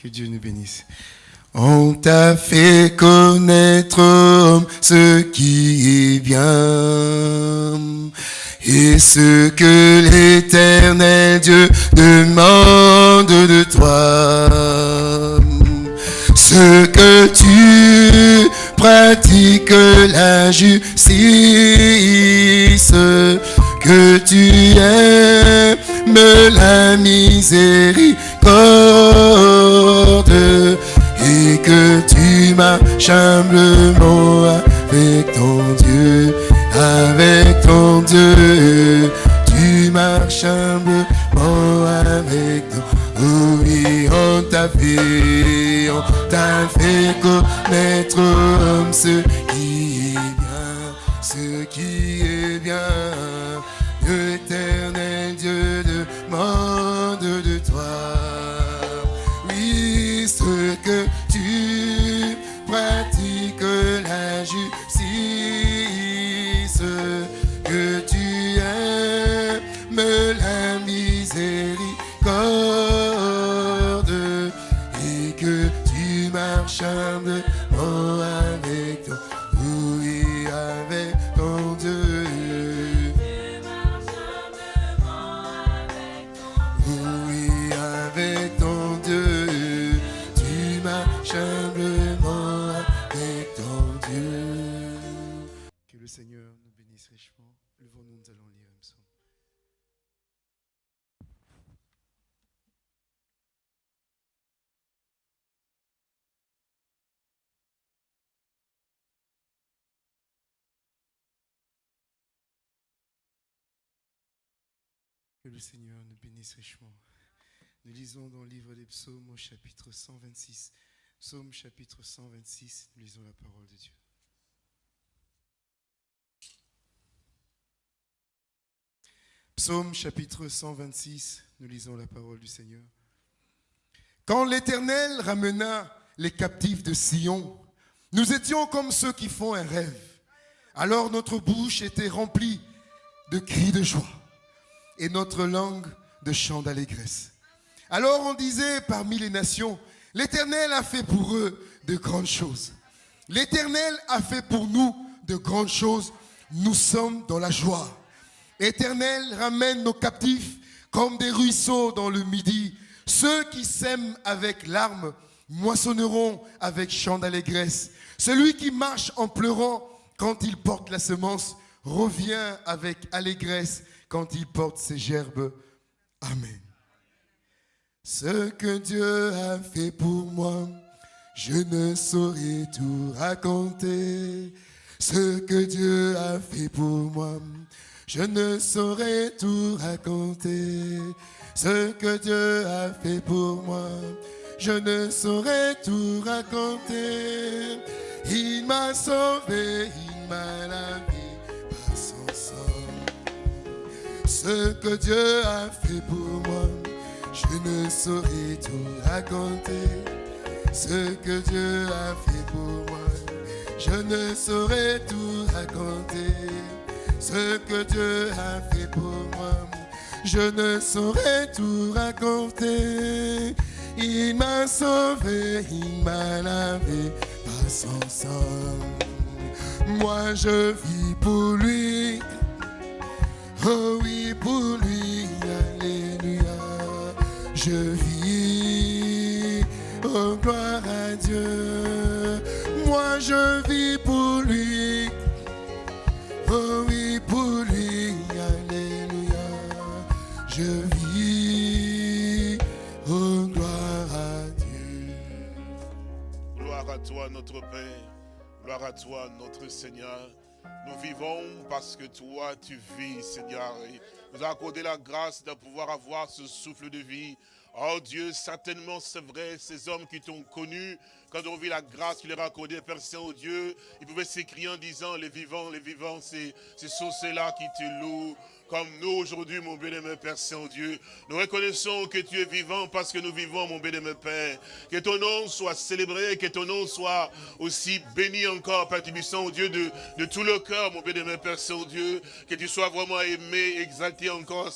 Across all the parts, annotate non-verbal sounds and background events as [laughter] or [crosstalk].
Que Dieu nous bénisse. On t'a fait connaître ce qui est bien et ce que l'éternel Dieu demande de toi. Ce que tu pratiques la justice, que tu aimes la et que tu marches humblement avec ton Dieu, avec ton Dieu. Tu marches humblement avec ton oui, on t'a fait, on t'a fait connaître ce qui est bien, ce qui est bien. Que le Seigneur nous bénisse richement. Nous lisons dans le livre des psaumes au chapitre 126. Psaume chapitre 126, nous lisons la parole de Dieu. Psaume chapitre 126, nous lisons la parole du Seigneur. Quand l'Éternel ramena les captifs de Sion, nous étions comme ceux qui font un rêve. Alors notre bouche était remplie de cris de joie et notre langue de chants d'allégresse. Alors on disait parmi les nations, l'Éternel a fait pour eux de grandes choses. L'Éternel a fait pour nous de grandes choses. Nous sommes dans la joie. Éternel, ramène nos captifs comme des ruisseaux dans le midi. Ceux qui sèment avec larmes moissonneront avec chant d'allégresse. Celui qui marche en pleurant quand il porte la semence revient avec allégresse quand il porte ses gerbes. Amen. Ce que Dieu a fait pour moi, je ne saurais tout raconter. Ce que Dieu a fait pour moi, je ne saurais tout raconter. Ce que Dieu a fait pour moi, je ne saurais tout raconter. Il m'a sauvé, il m'a lavé Ce que Dieu a fait pour moi, je ne saurais tout raconter. Ce que Dieu a fait pour moi, je ne saurais tout raconter. Ce que Dieu a fait pour moi, je ne saurais tout raconter. Il m'a sauvé, il m'a lavé par son sang. Moi je vis pour lui. Oh oui, pour lui, Alléluia. Je vis, oh gloire à Dieu. Moi je vis pour lui. Oh oui, pour lui, Alléluia. Je vis, oh gloire à Dieu. Gloire à toi, notre Père. Gloire à toi, notre Seigneur. Nous vivons parce que toi, tu vis, Seigneur. Et nous accordé la grâce de pouvoir avoir ce souffle de vie. Oh Dieu, certainement c'est vrai, ces hommes qui t'ont connu, quand on vit la grâce tu leur as accordée, Père Saint-Dieu, ils pouvaient s'écrier en disant, les vivants, les vivants, c'est ce sont ceux-là qui te louent. Comme nous aujourd'hui, mon bien-aimé Père Saint-Dieu. Nous reconnaissons que tu es vivant parce que nous vivons, mon bien-aimé Père. Que ton nom soit célébré, que ton nom soit aussi béni encore, Père Tibissant, Dieu, de, de tout le cœur, mon bien-aimé Père Saint-Dieu. Que tu sois vraiment aimé, exalté encore,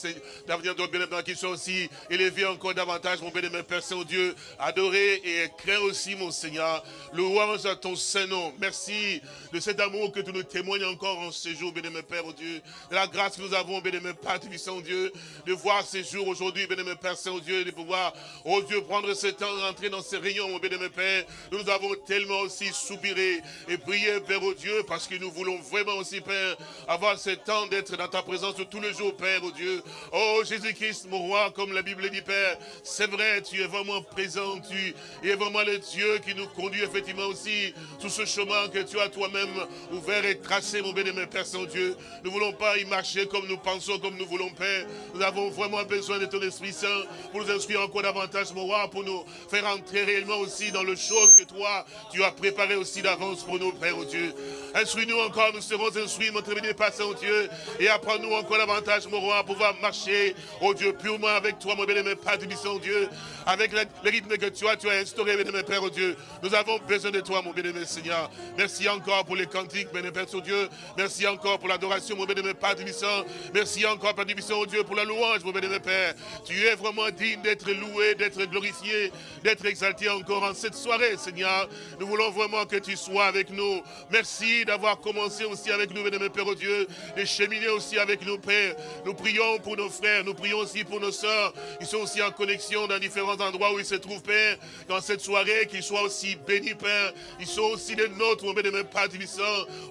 d'avenir ton bien-aimé, qu'il soit aussi élevé encore davantage, mon bien-aimé Père Saint-Dieu. Adoré et craint aussi, mon Seigneur. Louange à ton Saint-Nom. Merci de cet amour que tu nous témoignes encore en ce jour, bien-aimé Père, oh Dieu. De la grâce que nous avons, bien-aimé Père Saint-Dieu, de voir ces jours aujourd'hui, bien-aimé Père Saint-Dieu, de pouvoir, oh Dieu, prendre ce temps, rentrer dans ces rayons, mon bien-aimé Père. Nous avons tellement aussi soupiré et prié, Père, oh Dieu, parce que nous voulons vraiment aussi, Père, avoir ce temps d'être dans ta présence tous les jours, Père, oh Dieu. Oh Jésus-Christ, mon roi, comme la Bible dit, Père, c'est vrai, tu es vraiment présent, tu es vraiment le Dieu qui nous conduit effectivement aussi tout ce chemin que tu as toi-même ouvert et tracé, mon bien-aimé Père Saint-Dieu. Nous ne voulons pas y marcher comme nous comme nous voulons, Père. Nous avons vraiment besoin de ton Esprit Saint pour nous instruire encore davantage, mon roi, pour nous faire entrer réellement aussi dans le chose que toi, tu as préparé aussi d'avance pour nous, Père, oh Dieu. Instruis-nous encore, nous serons instruits, mon très bien Père Saint-Dieu, et apprends-nous encore davantage, mon roi, à pouvoir marcher, oh Dieu, purement avec toi, mon bien-aimé Père du Dieu, avec le, rythme que tu as, tu as instauré, bien-aimé Père, oh Dieu. Nous avons besoin de toi, mon bien-aimé Seigneur. Merci encore pour les cantiques, bien-aimé Père, oh Dieu. Merci encore pour l'adoration, mon bien-aimé Père du Merci encore, Père du oh Dieu, pour la louange, mon bien-aimé Père. Tu es vraiment digne d'être loué, d'être glorifié, d'être exalté encore en cette soirée, Seigneur. Nous voulons vraiment que tu sois avec nous. Merci d'avoir commencé aussi avec nous, bien-aimé Père, oh Dieu, de cheminer aussi avec nous, Père. Nous prions pour nos frères, nous prions aussi pour nos sœurs. Ils sont aussi en connexion dans différents endroits où ils se trouvent, Père. Dans cette soirée, qu'ils soient aussi bénis, Père. Ils sont aussi les nôtres, mon bien-aimé Père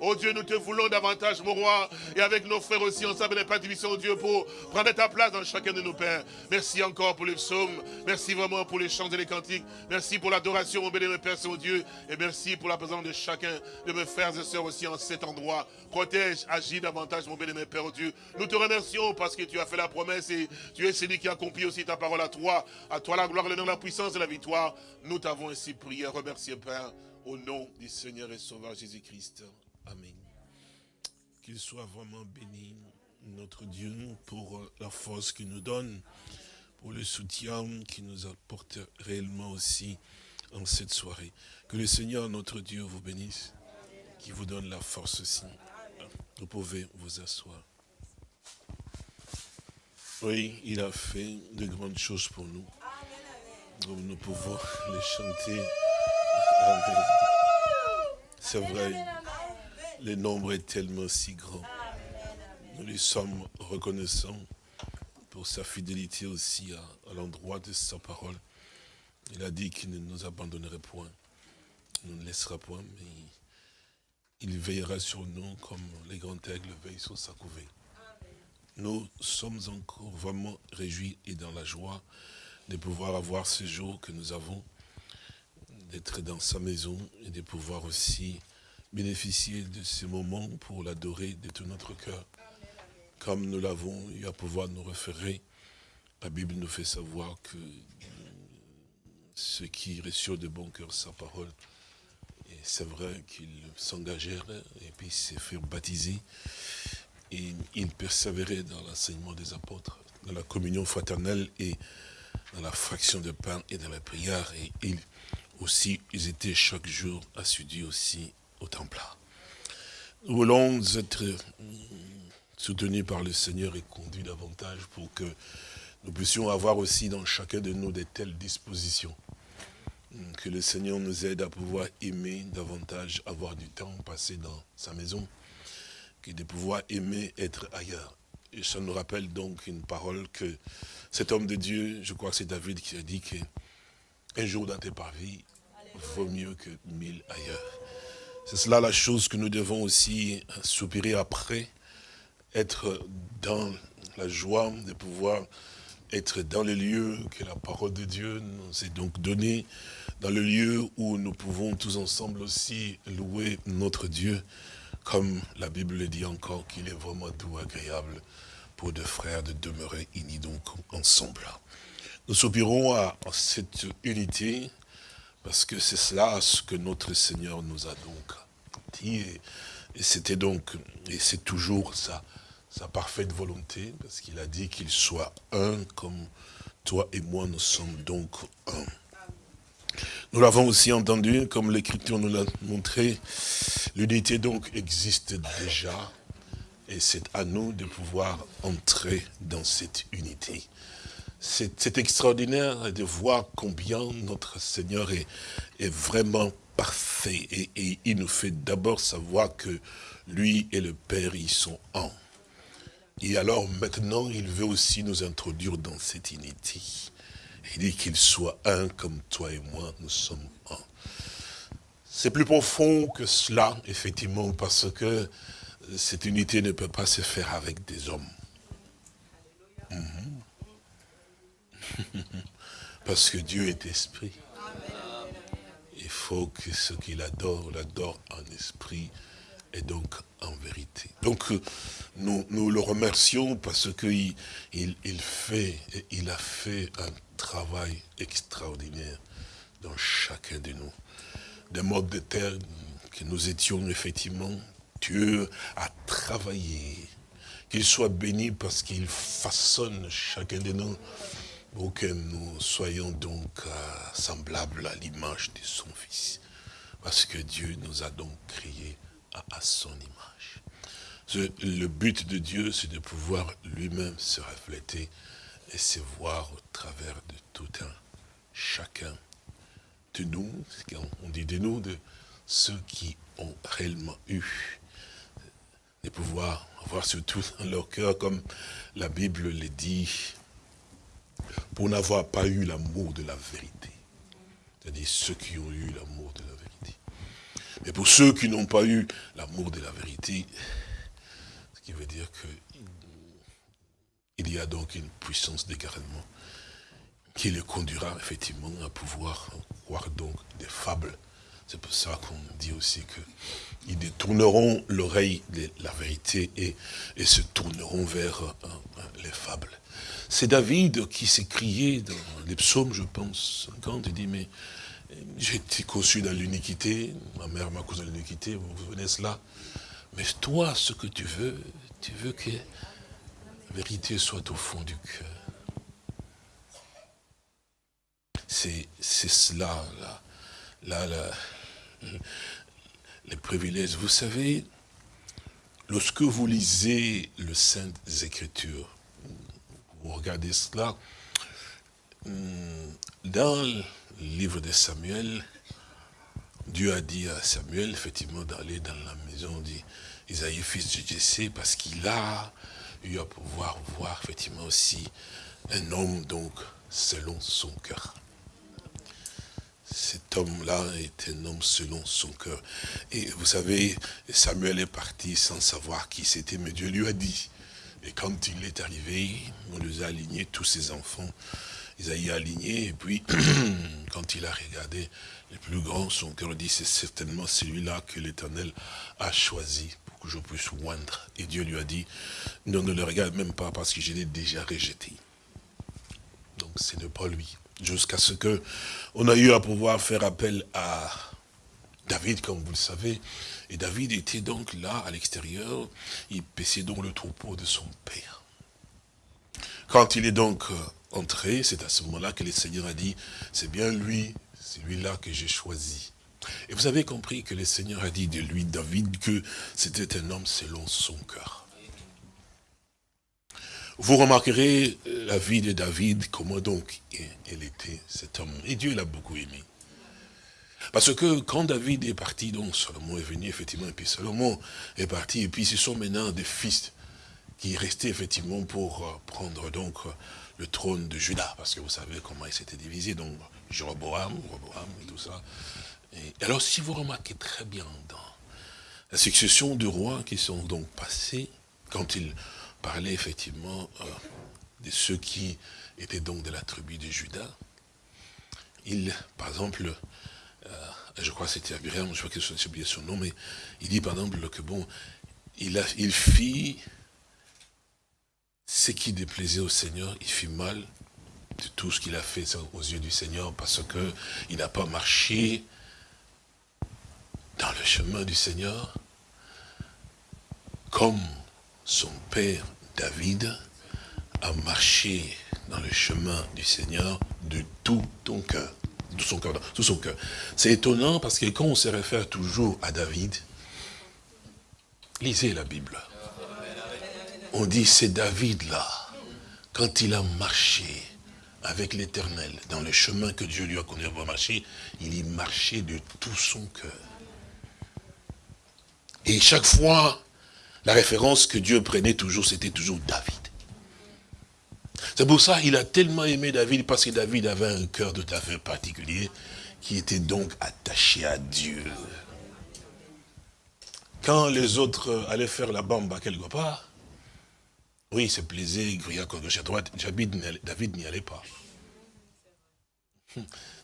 Oh Dieu, nous te voulons davantage, mon roi. Et avec nos frères aussi, ensemble, les Père oh Dieu, pour prendre ta place dans chacun de nos pères. Merci encore pour les psaumes. Merci vraiment pour les chants et les cantiques. Merci pour l'adoration, mon bien-aimé Père Saint-Dieu. Et merci pour la présence de chacun de mes frères et sœurs aussi en cet endroit. Protège, agis davantage, mon bien-aimé Père oh Dieu. Nous te remercions parce que tu as fait la promesse et tu es celui qui a accompli aussi ta parole à toi. À toi la gloire, l'honneur, la puissance et la victoire. Nous t'avons ainsi prié, remercié, Père, au nom du Seigneur et Sauveur Jésus-Christ. Amen. Qu'il soit vraiment béni, notre Dieu, pour la force qu'il nous donne, pour le soutien qu'il nous apporte réellement aussi en cette soirée. Que le Seigneur, notre Dieu, vous bénisse, qui vous donne la force aussi. Vous pouvez vous asseoir. Oui, il a fait de grandes choses pour nous. Nous pouvons les chanter. C'est vrai, le nombre est tellement si grand. Nous lui sommes reconnaissants pour sa fidélité aussi à, l'endroit de sa parole. Il a dit qu'il ne nous abandonnerait point, il ne nous laissera point, mais il veillera sur nous comme les grands aigles veillent sur sa couvée. Nous sommes encore vraiment réjouis et dans la joie de pouvoir avoir ce jour que nous avons, d'être dans sa maison et de pouvoir aussi bénéficier de ce moment pour l'adorer de tout notre cœur. Comme nous l'avons eu à pouvoir nous référer, la Bible nous fait savoir que ceux qui reçurent de bon cœur sa parole, c'est vrai qu'ils s'engagèrent et puis se firent baptiser, et ils persévéraient dans l'enseignement des apôtres, dans la communion fraternelle et dans la fraction de pain et dans la prière. Et ils aussi, ils étaient chaque jour assidus aussi au temple. Nous voulons être soutenus par le Seigneur et conduits davantage pour que nous puissions avoir aussi dans chacun de nous de telles dispositions. Que le Seigneur nous aide à pouvoir aimer davantage, avoir du temps passé dans sa maison, que de pouvoir aimer être ailleurs. Et ça nous rappelle donc une parole que cet homme de Dieu, je crois que c'est David qui a dit que un jour dans tes parvis vaut mieux que mille ailleurs. C'est cela la chose que nous devons aussi soupirer après, être dans la joie de pouvoir être dans le lieu que la parole de Dieu nous est donc donnée, dans le lieu où nous pouvons tous ensemble aussi louer notre Dieu, comme la Bible le dit encore, qu'il est vraiment doux, agréable pour deux frères de demeurer unis donc ensemble. Nous soupirons à cette unité, parce que c'est cela ce que notre Seigneur nous a donc dit. Et, c'était donc, et c'est toujours ça, sa parfaite volonté, parce qu'il a dit qu'il soit un comme toi et moi, nous sommes donc un. Nous l'avons aussi entendu, comme l'Écriture nous l'a montré, l'unité donc existe déjà, et c'est à nous de pouvoir entrer dans cette unité. C'est extraordinaire de voir combien notre Seigneur est, vraiment parfait, et, et il nous fait d'abord savoir que lui et le Père, ils sont un. Et alors maintenant, il veut aussi nous introduire dans cette unité. Il dit qu'il soit un comme toi et moi, nous sommes un. C'est plus profond que cela, effectivement, parce que cette unité ne peut pas se faire avec des hommes. Mhm. [laughs] Parce que Dieu est esprit. Il faut que ce qu'il adore, l'adore en esprit et donc en vérité. Donc nous, nous le remercions parce qu'il il, il fait, il a fait un travail extraordinaire dans chacun de nous. Des modes de terre que nous étions effectivement, Dieu a travaillé. Qu'il soit béni parce qu'il façonne chacun de nous pour que nous soyons donc euh, semblables à l'image de son Fils. Parce que Dieu nous a donc créés à, son image. Le but de Dieu, c'est de pouvoir lui-même se refléter et se voir au travers de tout un chacun de nous, on dit de nous, de ceux qui ont réellement eu, de pouvoir avoir surtout dans leur cœur, comme la Bible le dit, pour n'avoir pas eu l'amour de la vérité. C'est-à-dire ceux qui ont eu l'amour de la vérité. Mais pour ceux qui n'ont pas eu l'amour de la vérité, ce qui veut dire que il y a donc une puissance d'égarement qui les conduira effectivement à pouvoir voir donc des fables. C'est pour ça qu'on dit aussi qu'ils détourneront l'oreille de la vérité et, se tourneront vers euh, les fables. C'est David qui s'est crié dans les psaumes, je pense, quand il dit, mais j'ai été conçu dans l'uniquité, ma mère m'a causé l'uniquité, vous venez cela. Mais toi, ce que tu veux, tu veux que vérité soit au fond du cœur. C'est cela, là, les privilèges. Vous savez, lorsque vous lisez le Sainte Écriture, vous regardez cela, hum, dans livre de Samuel, Dieu a dit à Samuel, effectivement, d'aller dans la maison d'Isaïe, fils de Jessé, parce qu'il a eu à pouvoir voir effectivement aussi un homme donc selon son cœur. Cet homme-là est un homme selon son cœur. Et vous savez, Samuel est parti sans savoir qui c'était, mais Dieu lui a dit. Et quand il est arrivé, on les a alignés, tous ses enfants. Isaïe a aligné, et puis, [clears throat] quand il a regardé les plus grands, son cœur dit, c'est certainement celui-là que l'Éternel a choisi que je puisse oindre. Et Dieu lui a dit, non, ne le regarde même pas parce que je l'ai déjà rejeté. Donc ce n'est pas lui. Jusqu'à ce que on a eu à pouvoir faire appel à David, comme vous le savez. Et David était donc là, à l'extérieur. Il paissait donc le troupeau de son père. Quand il est donc euh, entré, c'est à ce moment-là que le Seigneur a dit, c'est bien lui, c'est lui-là que j'ai choisi. Et vous avez compris que le Seigneur a dit de lui, David, que c'était un homme selon son cœur. Vous remarquerez la vie de David, comment donc il était cet homme. Et Dieu l'a beaucoup aimé. Parce que quand David est parti, donc Salomon est venu, effectivement, et puis Salomon est parti, et puis ce sont maintenant des fils qui restaient, effectivement, pour euh, prendre donc le trône de Juda, parce que vous savez comment il s'était divisé, donc Jéroboam, Jéroboam et tout ça, et alors, si vous remarquez très bien dans la succession de rois qui sont donc passés, quand il parlait effectivement euh, de ceux qui étaient donc de la tribu de Judas, il, par exemple, euh, je crois que c'était Abraham, je crois que j'ai oublié son nom, mais il dit par exemple que bon, il, a, il fit ce qui déplaisait au Seigneur, il fit mal de tout ce qu'il a fait aux yeux du Seigneur parce que il n'a pas marché dans le chemin du Seigneur, comme son père David a marché dans le chemin du Seigneur de tout ton cœur. Tout son cœur. C'est étonnant parce que quand on se réfère toujours à David, lisez la Bible. On dit c'est David là, quand il a marché avec l'éternel dans le chemin que Dieu lui a connu à marcher, il y marchait de tout son cœur. Et chaque fois, la référence que Dieu prenait toujours, c'était toujours David. C'est pour ça qu'il a tellement aimé David, parce que David avait un cœur tout à fait particulier, qui était donc attaché à Dieu. Quand les autres allaient faire la bamba quelque part, oui, c'est plaisait, grouillait à gauche à droite, David n'y allait pas.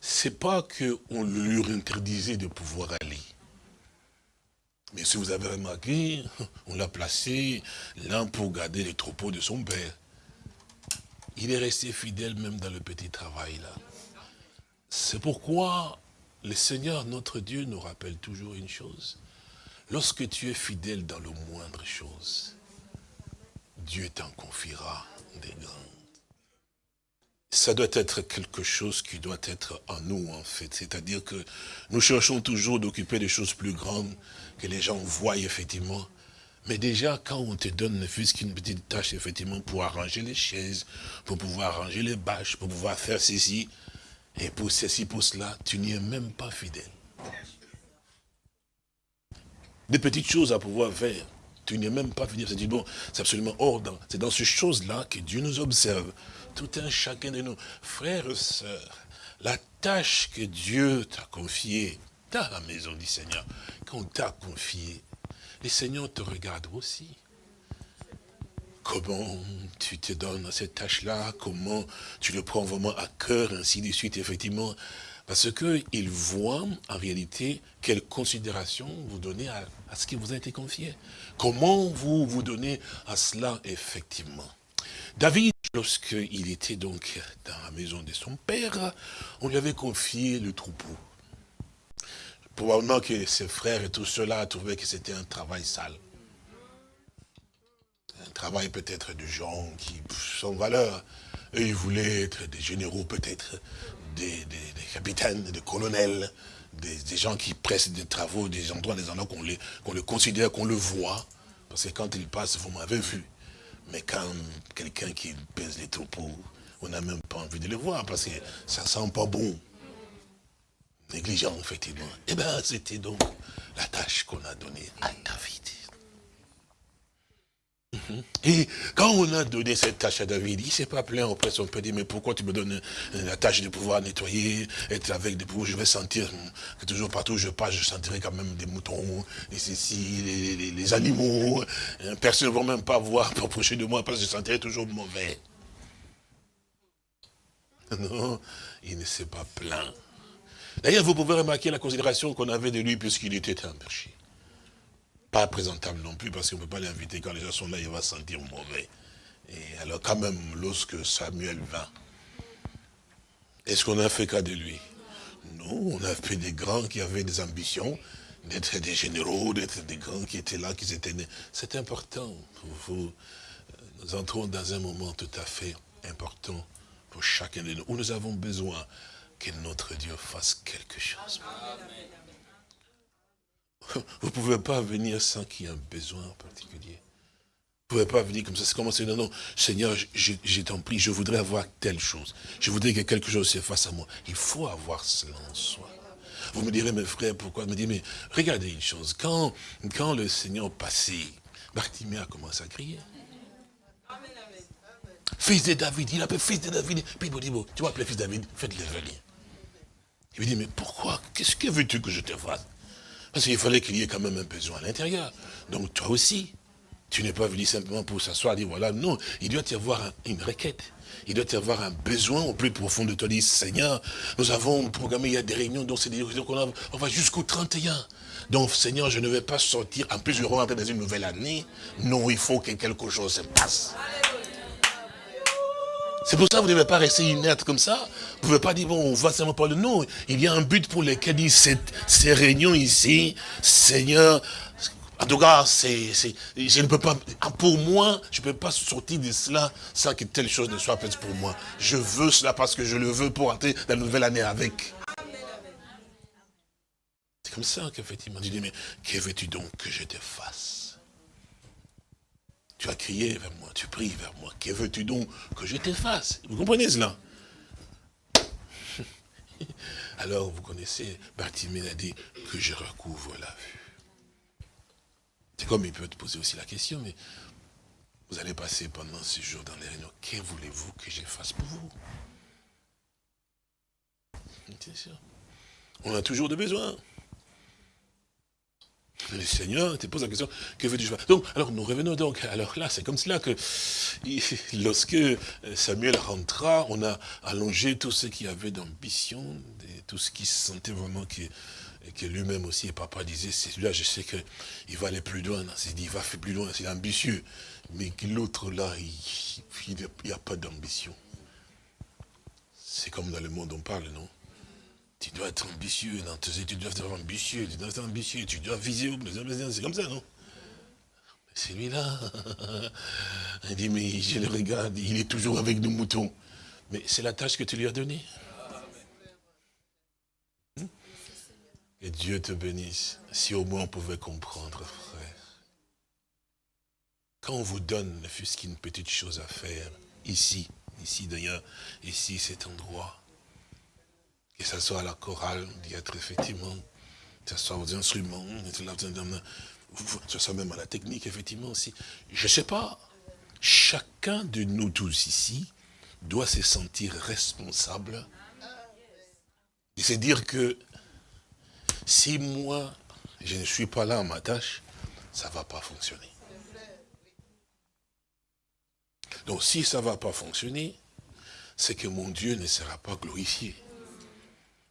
C'est pas qu'on lui interdisait de pouvoir aller. Mais si vous avez remarqué, on l'a placé là pour garder les troupeaux de son père. Il est resté fidèle même dans le petit travail là. C'est pourquoi le Seigneur, notre Dieu, nous rappelle toujours une chose. Lorsque tu es fidèle dans le moindre chose, Dieu t'en confiera des grandes. Ça doit être quelque chose qui doit être en nous, en fait. C'est-à-dire que nous cherchons toujours d'occuper des choses plus grandes que les gens voient, effectivement. Mais déjà, quand on te donne ne fût-ce qu'une petite tâche, effectivement, pour arranger les chaises, pour pouvoir arranger les bâches, pour pouvoir faire ceci, et pour ceci, pour cela, tu n'y es même pas fidèle. Des petites choses à pouvoir faire, tu n'y es même pas fidèle. C'est bon, c'est absolument hors. C'est dans ces choses-là que Dieu nous observe. Tout un chacun de nous. Frères et sœurs, la tâche que Dieu t'a confiée dans la maison du Seigneur, qu'on t'a confiée, les Seigneurs te regardent aussi. Comment tu te donnes à cette tâche-là, comment tu le prends vraiment à cœur, ainsi de suite, effectivement. Parce qu'ils voient en réalité quelle considération vous donnez à, ce qui vous a été confié. Comment vous vous donnez à cela, effectivement. David, lorsqu'il était donc dans la maison de son père, on lui avait confié le troupeau. Probablement que ses frères et tout cela trouvaient que c'était un travail sale. Un travail peut-être de gens qui, sans valeur, eux, ils voulaient être des généraux peut-être, des, capitaines, des colonels, des, gens qui pressent des travaux, des endroits, des endroits qu'on les, le considère, qu'on le voit. Parce que quand ils passent, vous m'avez vu. Mais quand quelqu'un qui pèse les troupeaux, on n'a même pas envie de le voir parce que ça sent pas bon négligent, effectivement. Eh bien, c'était donc la tâche qu'on a donnée à David. Mhm. Et quand on a donné cette tâche à David, il ne s'est pas plaint auprès de son père, mais pourquoi tu me donnes la tâche de pouvoir nettoyer, être avec des pouvoirs, je vais sentir que toujours partout où je passe, je sentirai quand même des moutons, et ceci, les, animaux, personne ne va même pas voir pour approcher de moi parce que je sentirai toujours mauvais. [laughs] Non, il ne s'est pas plaint. D'ailleurs, vous pouvez remarquer la considération qu'on avait de lui puisqu'il était un péché. Pas présentable non plus, parce qu'on ne peut pas l'inviter quand les gens sont là, il va se sentir mauvais. Et alors quand même, lorsque Samuel vint, est-ce qu'on a fait cas de lui? Non, on a fait des grands qui avaient des ambitions, d'être des généraux, d'être des grands qui étaient là, qui étaient nés. C'est important. Vous, nous entrons dans un moment tout à fait important pour chacun de nous, où nous avons besoin que notre Dieu fasse quelque chose. [laughs] Vous ne pouvez pas venir sans qu'il y ait un besoin en particulier. Vous ne pouvez pas venir comme ça, c'est commencer, non, non, Seigneur, j'ai t'en prie, je voudrais avoir telle chose. Je voudrais que quelque chose se fasse à moi. Il faut avoir cela en soi. Vous me direz, mes frères, pourquoi? Me dites, mais regardez une chose, quand, quand le Seigneur passait, Bartimée a commencé à crier. Fils de David, il appelle fils de David. Puis il dit, bon, tu vas appeler fils de David, faites-le venir. Il lui dit, mais pourquoi? Qu'est-ce que veux-tu que je te fasse? Parce qu'il fallait qu'il y ait quand même un besoin à l'intérieur. Donc toi aussi, tu n'es pas venu simplement pour s'asseoir et dire, voilà, non, il doit y avoir une requête. Il doit y avoir un besoin au plus profond de toi. Dire, Seigneur, nous avons programmé, il y a des réunions, donc c'est des réunions qu'on on va jusqu'au 31. Donc, Seigneur, je ne vais pas sortir, en plus, je vais rentrer dans une nouvelle année. Non, il faut que quelque chose se passe. C'est pour ça que vous ne devez pas rester inerte comme ça. Vous ne pouvez pas dire, bon, on va seulement parler. Non, il y a un but pour lequel cette, ces réunions ici, Seigneur, En tout cas, c'est, je ne peux pas, pour moi, je ne peux pas sortir de cela sans que telle chose ne soit faite pour moi. Je veux cela parce que je le veux pour entrer la nouvelle année avec. C'est comme ça qu'effectivement, tu dis, mais que veux-tu donc que je te fasse? Tu as crié vers moi, tu pries vers moi, que veux-tu donc que je te fasse Vous comprenez cela? [laughs] Alors, vous connaissez, Bartimée a dit que je recouvre la vue. C'est comme il peut te poser aussi la question, mais vous allez passer pendant ce jour dans les réunions. Que voulez-vous que je fasse pour vous? On a toujours des besoins. Le Seigneur te pose la question, que veux-tu Donc, alors nous revenons donc, alors là, c'est comme cela que lorsque Samuel rentra, on a allongé tout ce qui avait d'ambition, tout ce qui se sentait vraiment que que lui-même aussi, papa disait, c'est celui-là, je sais qu'il va aller plus loin. Il va faire plus loin, c'est ambitieux. Mais que l'autre là, il n'y a pas d'ambition. C'est comme dans le monde on parle, non? Tu dois être ambitieux dans tes tu dois être ambitieux, tu dois être ambitieux, tu dois viser, c'est comme ça, non? C'est lui-là. [laughs] Il dit, mais je le regarde, il est toujours avec nos moutons. Mais c'est la tâche que tu lui as donnée. Que Dieu te bénisse. Si au moins on pouvait comprendre, frère. Quand on vous donne, ne fût-ce qu'une petite chose à faire, ici, ici d'ailleurs, ici, cet endroit, que ce soit à la chorale, d'y être effectivement, que ce soit aux instruments, que ce soit même à la technique, effectivement aussi. Je ne sais pas, chacun de nous tous ici doit se sentir responsable. C'est dire que si moi, je ne suis pas là en ma tâche, ça ne va pas fonctionner. Donc si ça ne va pas fonctionner, c'est que mon Dieu ne sera pas glorifié.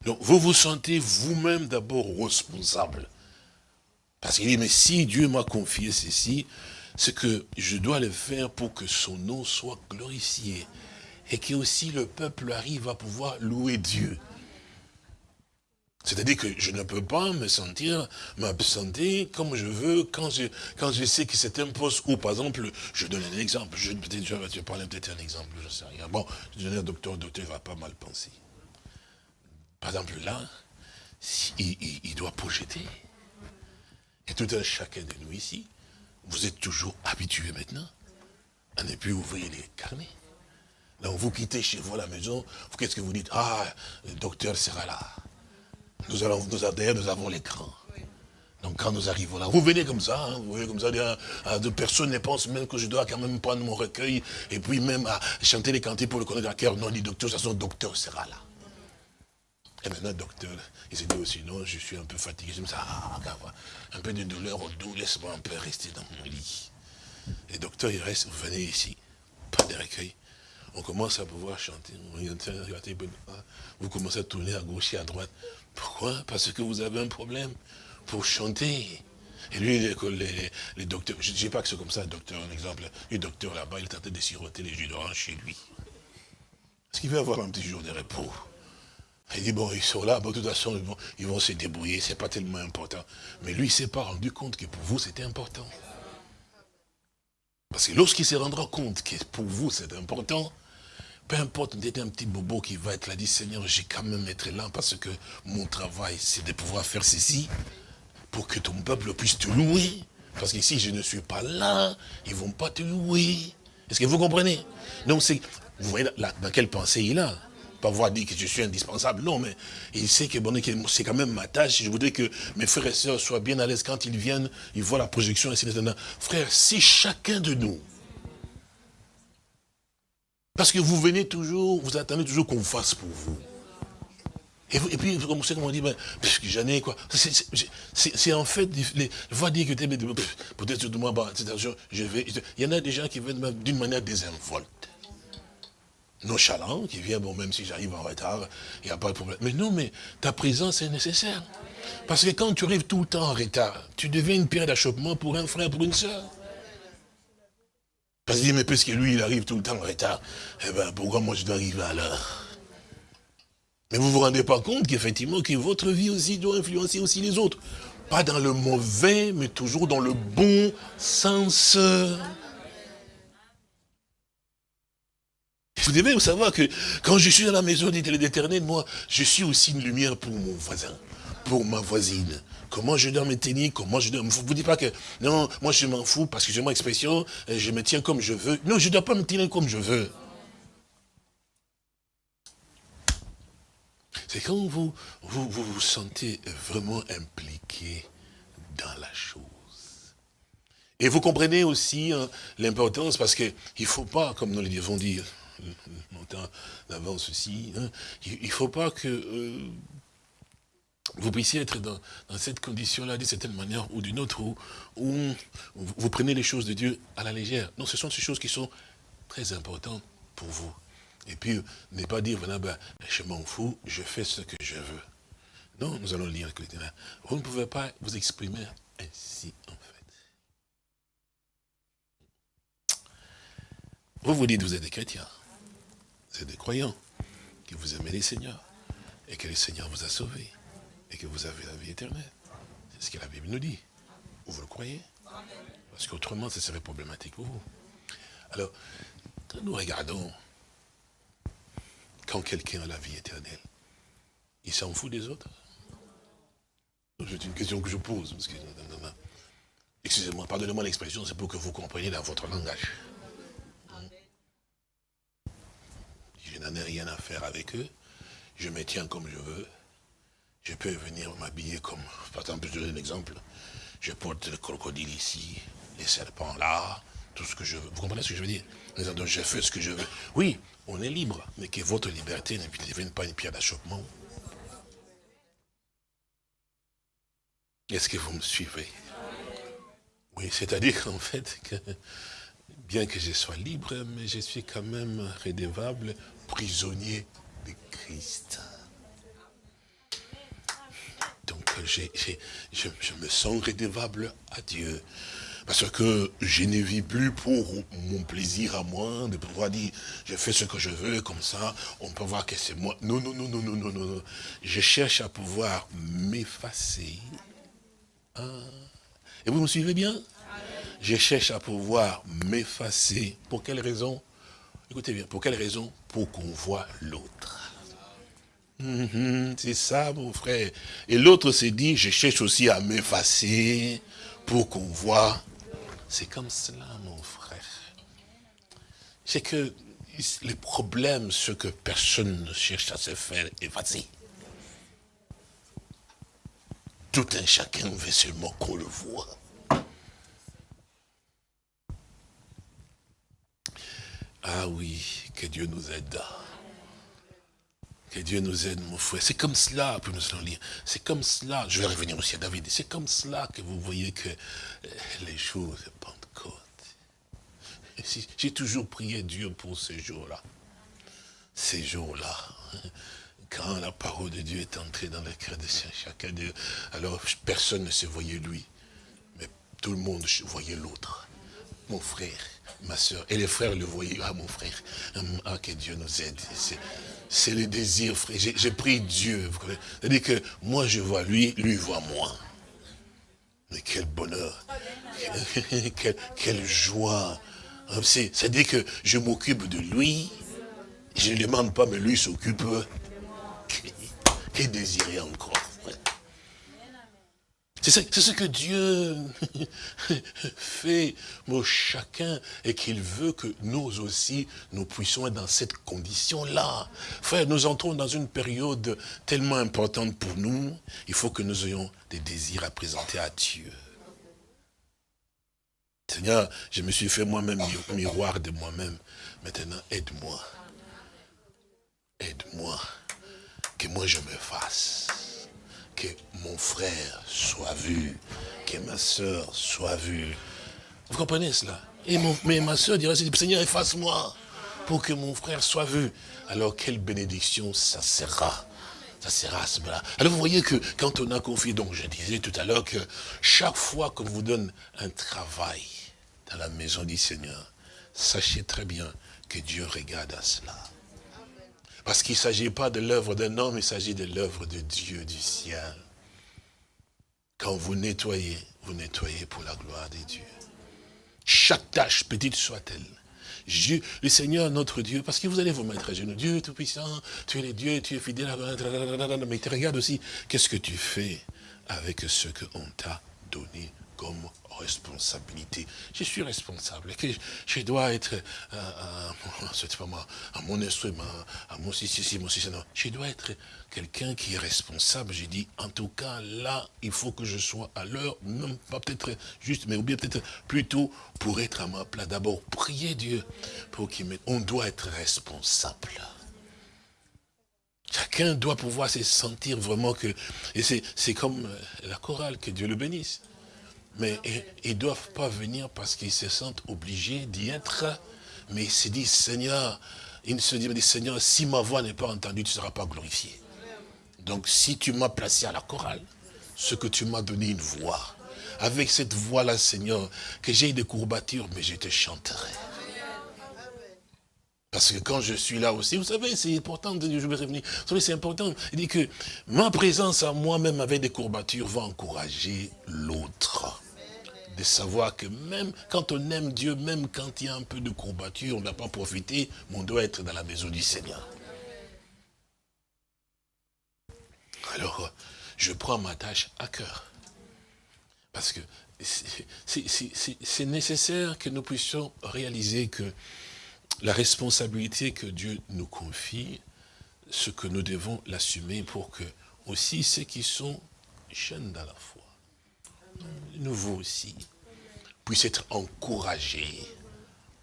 Donc vous vous sentez vous-même d'abord responsable. Parce qu'il dit, mais si Dieu m'a confié ceci, c'est que je dois le faire pour que son nom soit glorifié. Et que aussi le peuple arrive à pouvoir louer Dieu. C'est-à-dire que je ne peux pas me sentir, m'absenter comme je veux quand je, sais que c'est un poste où, par exemple, je donne un exemple, je, peut-être, vais parler peut-être un exemple, je ne sais rien. Bon, je donne un docteur, docteur va pas mal penser. Par exemple, là, il, doit projeter. Et tout un chacun de nous ici, vous êtes toujours habitués maintenant à ne plus ouvrir les carnets. Donc vous quittez chez vous la maison, qu'est-ce que vous dites? Ah, le docteur sera là. Nous allons, nous, d'ailleurs, nous avons l'écran. Donc quand nous arrivons là, vous venez comme ça, hein, vous voyez comme ça, de personnes ne pensent même que je dois quand même prendre mon recueil et puis même à chanter les cantiques pour le connaître à cœur. Non, dit docteur, ça son docteur sera là. Et maintenant, docteur, il s'est dit aussi, non, je suis un peu fatigué. Je me ça, ah, un peu de douleur au dos, laisse-moi un peu rester dans mon lit. Et docteur, il reste, vous venez ici, pas de recueil. On commence à pouvoir chanter. Vous commencez à tourner à gauche et à droite. Pourquoi? Parce que vous avez un problème pour chanter. Et lui, les, les, docteurs, je ne dis pas que c'est comme ça, un docteur, un exemple, le docteur là-bas, il est en train de siroter les jus d'orange chez lui. Est-ce qu'il veut avoir un petit jour de repos? Il dit, bon, ils sont là, de toute façon, ils vont, se débrouiller, c'est pas tellement important. Mais lui, il ne s'est pas rendu compte que pour vous, c'était important. Parce que lorsqu'il se rendra compte que pour vous, c'est important, peu importe, on un petit bobo qui va être là, dit Seigneur, j'ai quand même être là parce que mon travail, c'est de pouvoir faire ceci pour que ton peuple puisse te louer. Parce que si je ne suis pas là, ils ne vont pas te louer. Est-ce que vous comprenez? Donc, vous voyez dans quelle pensée il a? Pas voir dire que je suis indispensable, non, mais il sait que, bon, c'est quand même ma tâche. Je voudrais que mes frères et sœurs soient bien à l'aise quand ils viennent, ils voient la projection, etc. Frère, si chacun de nous, parce que vous venez toujours, vous attendez toujours qu'on fasse pour vous. Et, puis, vous commencez comment dire, ben, j'en ai quoi. C'est en fait, les, va dire que peut-être moi, bah, je vais. Il y en a des gens qui viennent d'une manière désinvolte. Nonchalant, qui viennent, bon, même si j'arrive en retard, il n'y a pas de problème. Mais non, mais ta présence est nécessaire. Parce que quand tu arrives tout le temps en retard, tu deviens une pierre d'achoppement pour un frère, pour une soeur. Parce qu'il dit, mais puisque lui, il arrive tout le temps en retard, eh bien, pourquoi moi je dois arriver à l'heure? Mais vous ne vous rendez pas compte qu'effectivement, que votre vie aussi doit influencer aussi les autres. Pas dans le mauvais, mais toujours dans le bon sens. Vous devez savoir que quand je suis dans la maison d'Éternel, moi, je suis aussi une lumière pour mon voisin, pour ma voisine. Comment je dois me tenir, comment je dois... Vous ne dites pas que, non, moi je m'en fous parce que j'ai mon expression, je me tiens comme je veux. Non, je ne dois pas me tenir comme je veux. C'est quand vous vous, vous vous sentez vraiment impliqué dans la chose. Et vous comprenez aussi hein, l'importance, parce qu'il ne faut pas, comme nous l'avons dit longtemps d'avance aussi, hein, il ne faut pas que euh, vous puissiez être dans, cette condition-là, d'une certaine manière ou d'une autre, où, vous prenez les choses de Dieu à la légère. Non, ce sont ces choses qui sont très importantes pour vous. Et puis, ne pas dire, voilà, ben, je m'en fous, je fais ce que je veux. Non, nous allons lire Vous ne pouvez pas vous exprimer ainsi, en fait. Vous vous dites, vous êtes des chrétiens, êtes des croyants, que vous aimez les seigneurs, et que le Seigneur vous a sauvés, et que vous avez la vie éternelle. C'est ce que la Bible nous dit. Vous le croyez? Parce qu'autrement, ce serait problématique pour vous. Alors, quand nous regardons quand quelqu'un a la vie éternelle, il s'en fout des autres? C'est une question que je pose. Excusez-moi, pardonnez-moi l'expression, c'est pour que vous compreniez dans votre langage. Je n'en ai rien à faire avec eux. Je me tiens comme je veux. Je peux venir m'habiller comme, par exemple, je donne un exemple. Je porte le crocodile ici, les serpents là, tout ce que je veux. Vous comprenez ce que je veux dire? Donc je fais ce que je veux. Oui, on est libre, mais que votre liberté ne devienne pas une pierre d'achoppement. Est-ce que vous me suivez? Oui, c'est-à-dire qu'en fait, que, bien que je sois libre, mais je suis quand même rédévable, prisonnier de Christ. Donc, je, je me sens rédévable à Dieu. Parce que je ne vis plus pour mon plaisir à moi, de pouvoir dire, je fais ce que je veux, comme ça, on peut voir que c'est moi. Non, non, non, non, non, non, non. Je cherche à pouvoir m'effacer. Hein? Et vous me suivez bien? Je cherche à pouvoir m'effacer. Pour quelle raison? Écoutez bien, pour quelle raison Pour qu'on voit l'autre? Mhm, c'est ça, mon frère. Et l'autre s'est dit, je cherche aussi à m'effacer pour qu'on voit c'est comme cela, mon frère. C'est que les problèmes, ce que personne ne cherche à se faire effacer. Tout un chacun veut seulement qu'on le voit. Ah oui, que Dieu nous aide. Que Dieu nous aide, mon frère. C'est comme cela, pour nous lire. C'est comme cela, je vais revenir aussi à David, c'est comme cela que vous voyez que euh, les choses Pentecôte. J'ai toujours prié Dieu pour ces jours-là. Ces jours-là. Quand la parole de Dieu est entrée dans le cœur de chacun d'eux, alors personne ne se voyait lui. Mais tout le monde voyait l'autre. Mon frère, ma soeur. Et les frères le voyaient. Ah, mon frère. Ah, que Dieu nous aide. C'est le désir, frère. J'ai pris Dieu. C'est-à-dire que moi, je vois lui, lui voit moi. Mais quel bonheur. [laughs] quelle, joie. C'est-à-dire que je m'occupe de lui. Je ne demande pas, mais lui s'occupe. Quel désirer encore. C'est ce que Dieu [laughs] fait pour chacun et qu'il veut que nous aussi, nous puissions être dans cette condition-là. Frère, nous entrons dans une période tellement importante pour nous, il faut que nous ayons des désirs à présenter à Dieu. Seigneur, je me suis fait moi-même miroir de moi-même. Maintenant, aide-moi. Aide-moi. Que moi je me fasse que mon frère soit vu, que ma soeur soit vue. Vous comprenez cela? Et Mais ma soeur dirait, Seigneur, efface-moi pour que mon frère soit vu. Alors, quelle bénédiction ça sera? Ça sera à ce moment-là. Alors vous voyez que quand on a confié, donc je disais tout à l'heure que chaque fois qu'on vous donne un travail dans la maison du Seigneur, sachez très bien que Dieu regarde à cela. Parce qu'il ne s'agit pas de l'œuvre d'un homme, il s'agit de l'œuvre de Dieu du ciel. quand vous nettoyez, vous nettoyez pour la gloire de Dieu. Chaque tâche, petite soit-elle, le Seigneur, notre Dieu, parce que vous allez vous mettre à genoux. Dieu Tout-Puissant, tu es le Dieu, tu es fidèle. Mais tu regardes aussi, qu'est-ce que tu fais avec ce qu'on t'a donné comme responsabilité. Je suis responsable. Je, dois être [laughs] à, à, à, mon instrument, à mon si, si, mon si, non. Je dois être quelqu'un qui est responsable. J'ai dit, en tout cas, là, il faut que je sois à l'heure, même pas peut-être juste, mais ou bien peut-être plutôt pour être à ma place. D'abord, prier Dieu pour qu'il m'aide. On doit être responsable. Chacun doit pouvoir se sentir vraiment que... Et c'est comme la chorale, que Dieu le bénisse. Mais ils ne doivent pas venir parce qu'ils se sentent obligés d'y être. Mais ils se disent, Seigneur, ils se disent, Seigneur, si ma voix n'est pas entendue, tu ne seras pas glorifié. Donc si tu m'as placé à la chorale, ce que tu m'as donné une voix, avec cette voix-là, Seigneur, que j'ai des courbatures, mais je te chanterai. Parce que quand je suis là aussi, vous savez, c'est important, je vais revenir, c'est important, il dit que ma présence à moi-même avec des courbatures va encourager l'autre de savoir que même quand on aime Dieu, même quand il y a un peu de courbature, on n'a pas profité, mais on doit être dans la maison du Seigneur. Alors, je prends ma tâche à cœur. Parce que c'est nécessaire que nous puissions réaliser que la responsabilité que Dieu nous confie, ce que nous devons l'assumer pour que aussi ceux qui sont jeunes dans la foi, nouveau aussi, puisse être encouragé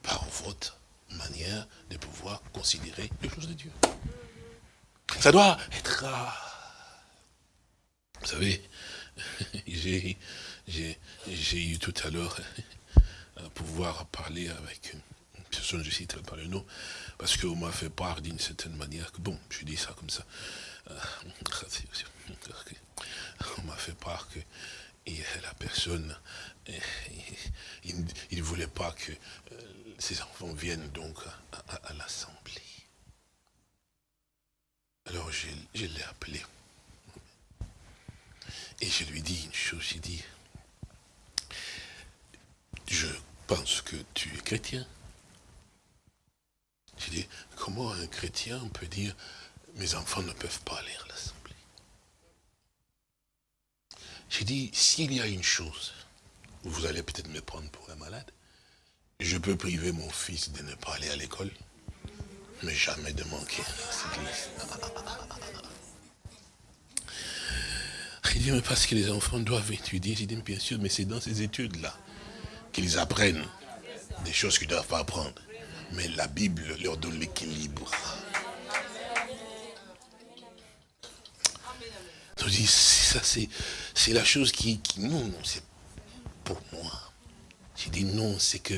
par votre manière de pouvoir considérer les choses de Dieu. Ça doit être... Vous savez, [laughs] j'ai eu tout à l'heure [laughs] à pouvoir parler avec une personne, je cite pas le nom, parce qu'on m'a fait part d'une certaine manière, que bon, je dis ça comme ça, euh, [laughs] on m'a fait part que et la personne, eh, il ne voulait pas que euh, ses enfants viennent donc à, l'Assemblée. Alors je, je l'ai appelé. Et je lui dis une chose, j'ai dit, je pense que tu es chrétien. J'ai dit, comment un chrétien peut dire, mes enfants ne peuvent pas aller à l'Assemblée? J'ai dit, s'il y a une chose, vous allez peut-être me prendre pour un malade, je peux priver mon fils de ne pas aller à l'école, mais jamais de manquer à cette église. Il dit, mais parce que les enfants doivent étudier. J'ai dit, bien sûr, mais c'est dans ces études-là qu'ils apprennent des choses qu'ils ne doivent pas apprendre. Mais la Bible leur donne l'équilibre. Je dis, ça c'est la chose qui, non, non, c'est pour moi. J'ai dit non, c'est que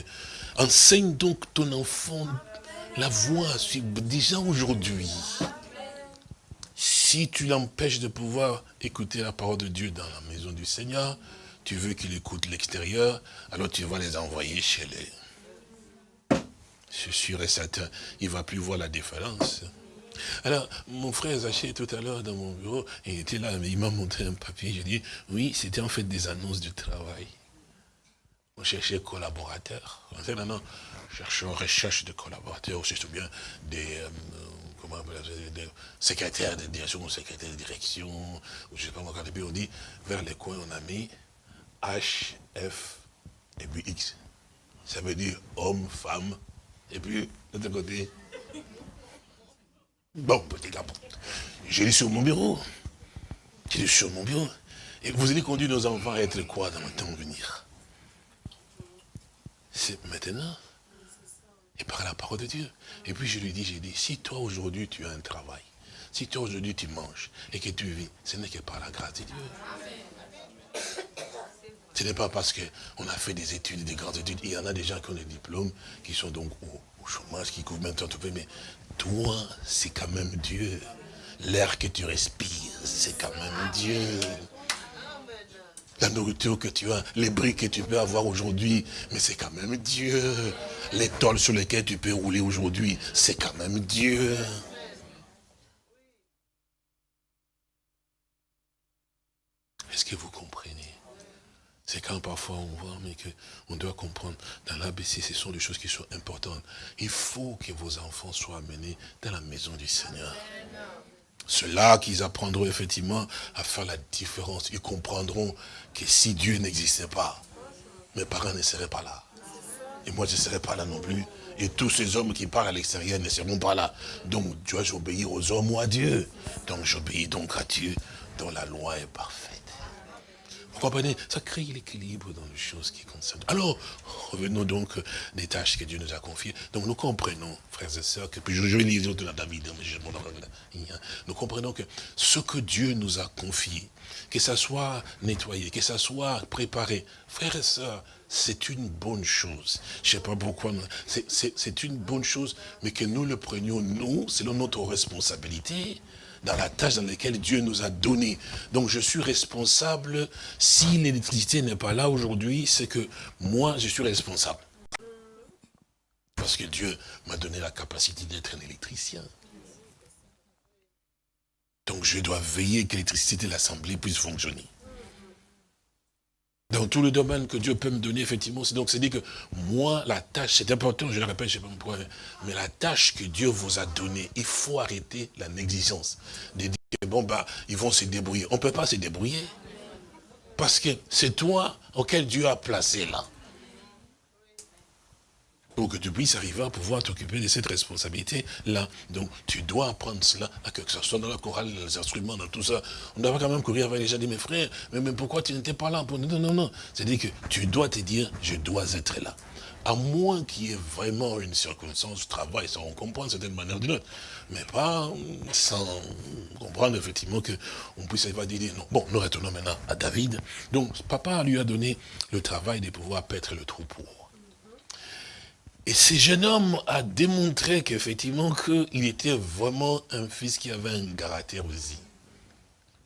enseigne donc ton enfant la voix, déjà aujourd'hui. Si tu l'empêches de pouvoir écouter la parole de Dieu dans la maison du Seigneur, tu veux qu'il écoute l'extérieur, alors tu vas les envoyer chez les... Suis sûr et certain, il ne va plus voir la différence. Alors, mon frère Zaché, tout à l'heure, dans mon bureau, il était là, mais il m'a montré un papier. J'ai dit, oui, c'était en fait des annonces de travail. On cherchait collaborateurs. Maintenant, cherchons recherche de collaborateurs, c'est bien des, euh, comment des secrétaires de direction secrétaires de direction, ou je ne sais pas moi, quand on dit, vers les coins, on a mis H, F, et puis X. Ça veut dire homme, femme, et puis, de l'autre côté, Bon, petit gars, j'ai lu sur mon bureau. J'ai lu sur mon bureau. Et vous allez conduire nos enfants à être quoi dans le temps venir? C'est maintenant. Et par la parole de Dieu. Et puis je lui dis, j'ai dit, si toi aujourd'hui tu as un travail, si toi aujourd'hui tu manges et que tu vis, ce n'est que par la grâce de Dieu. Ce n'est pas parce qu'on a fait des études, des grandes études. Il y en a des gens qui ont des diplômes, qui sont donc au, chômage, qui couvrent temps tout mais toi, c'est quand même Dieu. L'air que tu respires, c'est quand même Dieu. La nourriture que tu as, les briques que tu peux avoir aujourd'hui, mais c'est quand même Dieu. Les tôles sur lesquelles tu peux rouler aujourd'hui, c'est quand même Dieu. Est-ce que vous comprenez c'est quand parfois on voit, mais qu'on doit comprendre, dans l'ABC, ce sont des choses qui sont importantes. Il faut que vos enfants soient amenés dans la maison du Seigneur. Ceux-là qu'ils apprendront effectivement à faire la différence. Ils comprendront que si Dieu n'existait pas, mes parents ne seraient pas là. Et moi, je ne serais pas là non plus. Et tous ces hommes qui parlent à l'extérieur ne seront pas là. Donc, tu dois obéir aux hommes ou à Dieu? Donc, j'obéis donc à Dieu, dont la loi est parfaite. Comprenez Ça crée l'équilibre dans les choses qui concernent. Alors, revenons donc des tâches que Dieu nous a confiées. Donc, nous comprenons, frères et sœurs, que, puis je, vais lire de la David, nous comprenons que ce que Dieu nous a confié, que ça soit nettoyé, que ça soit préparé, frères et sœurs, c'est une bonne chose. Je ne sais pas pourquoi, c'est une bonne chose, mais que nous le prenions, nous, selon notre responsabilité, dans la tâche dans laquelle Dieu nous a donné. Donc je suis responsable, si l'électricité n'est pas là aujourd'hui, c'est que moi, je suis responsable. Parce que Dieu m'a donné la capacité d'être un électricien. Donc je dois veiller que l'électricité de l'Assemblée puisse fonctionner. Dans tous les domaines que Dieu peut me donner, effectivement, c'est donc c'est dit que moi, la tâche, c'est important, je le répète, je ne sais pas pourquoi, mais la tâche que Dieu vous a donnée, il faut arrêter la négligence. De dire, bon, bah, ils vont se débrouiller. On ne peut pas se débrouiller. Parce que c'est toi auquel Dieu a placé là pour que tu puisses arriver à pouvoir t'occuper de cette responsabilité-là. Donc, tu dois apprendre cela, que ce soit dans la chorale, dans les instruments, dans tout ça. On doit quand même courir avec les gens, dit, mes frères, mais, mais pourquoi tu n'étais pas là pour... Non, non, non. C'est-à-dire que tu dois te dire, je dois être là. À moins qu'il y ait vraiment une circonstance, travail, ça on comprend certaine manière ou d'une autre. Mais pas sans comprendre effectivement qu'on puisse pas dire non. Bon, nous retournons maintenant à David. Donc, papa lui a donné le travail de pouvoir paître le troupeau. Et ce jeune homme a démontré qu'effectivement, qu'il était vraiment un fils qui avait un caractère aussi.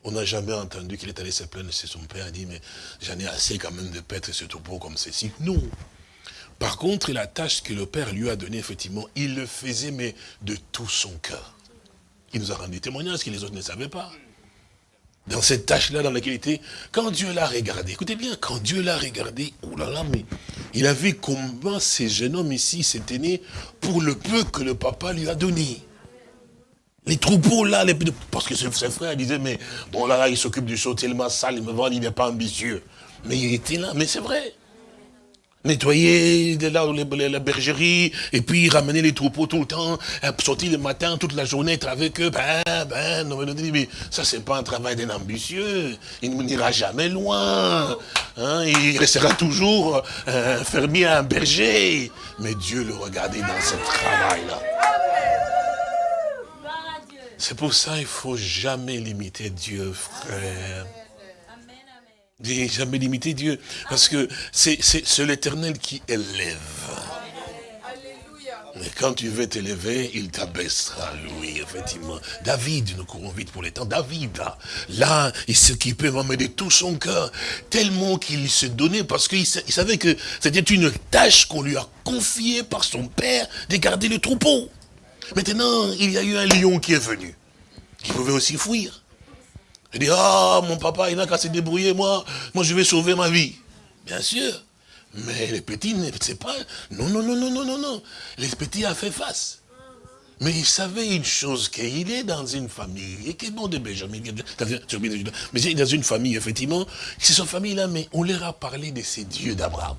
On n'a jamais entendu qu'il est allé se plaindre chez son père, et dit, mais j'en ai assez quand même de paître ce troupeau comme ceci. Non. Par contre, la tâche que le père lui a donnée, effectivement, il le faisait, mais de tout son cœur. Il nous a rendu témoignage que les autres ne savaient pas dans cette tâche-là dans laquelle il était, quand Dieu l'a regardé, écoutez bien, quand Dieu l'a regardé, oh là là, mais il a vu combien ces jeunes hommes ici s'étaient nés pour le peu que le papa lui a donné. Les troupeaux là, les... parce que ses frères disaient, mais bon là, là il s'occupe du show tellement sale, il me vend, il n'est pas ambitieux. Mais il était là, mais c'est vrai nettoyer de là, la bergerie, et puis ramener les troupeaux tout le temps, euh, sortir le matin, toute la journée, être avec eux, ben, ben, non, mais ça c'est pas un travail d'un ambitieux, il n'ira jamais loin, hein, il restera toujours euh, fermier un berger, mais Dieu le regardait dans ce travail-là. C'est pour ça qu'il faut jamais limiter Dieu, frère. J'ai jamais limité Dieu. Parce que c'est l'éternel qui élève. Mais quand tu veux t'élever, il t'abaissera, lui, effectivement. David, nous courons vite pour les temps. David, là, il s'occupait vraiment de tout son cœur, tellement qu'il se donnait, parce qu'il savait que c'était une tâche qu'on lui a confiée par son père de garder le troupeau. Maintenant, il y a eu un lion qui est venu, qui pouvait aussi fuir. Il dit, ah, mon papa, il n'a qu'à se débrouiller, moi, moi je vais sauver ma vie. Bien sûr. Mais les petits ne pas. Non, non, non, non, non, non, non. Les petits a fait face. Mais il savait une chose, qu'il est dans une famille, et est bon de Benjamin, mais il est dans une famille, effectivement, c'est son famille-là, mais on leur a parlé de ces dieux d'Abraham.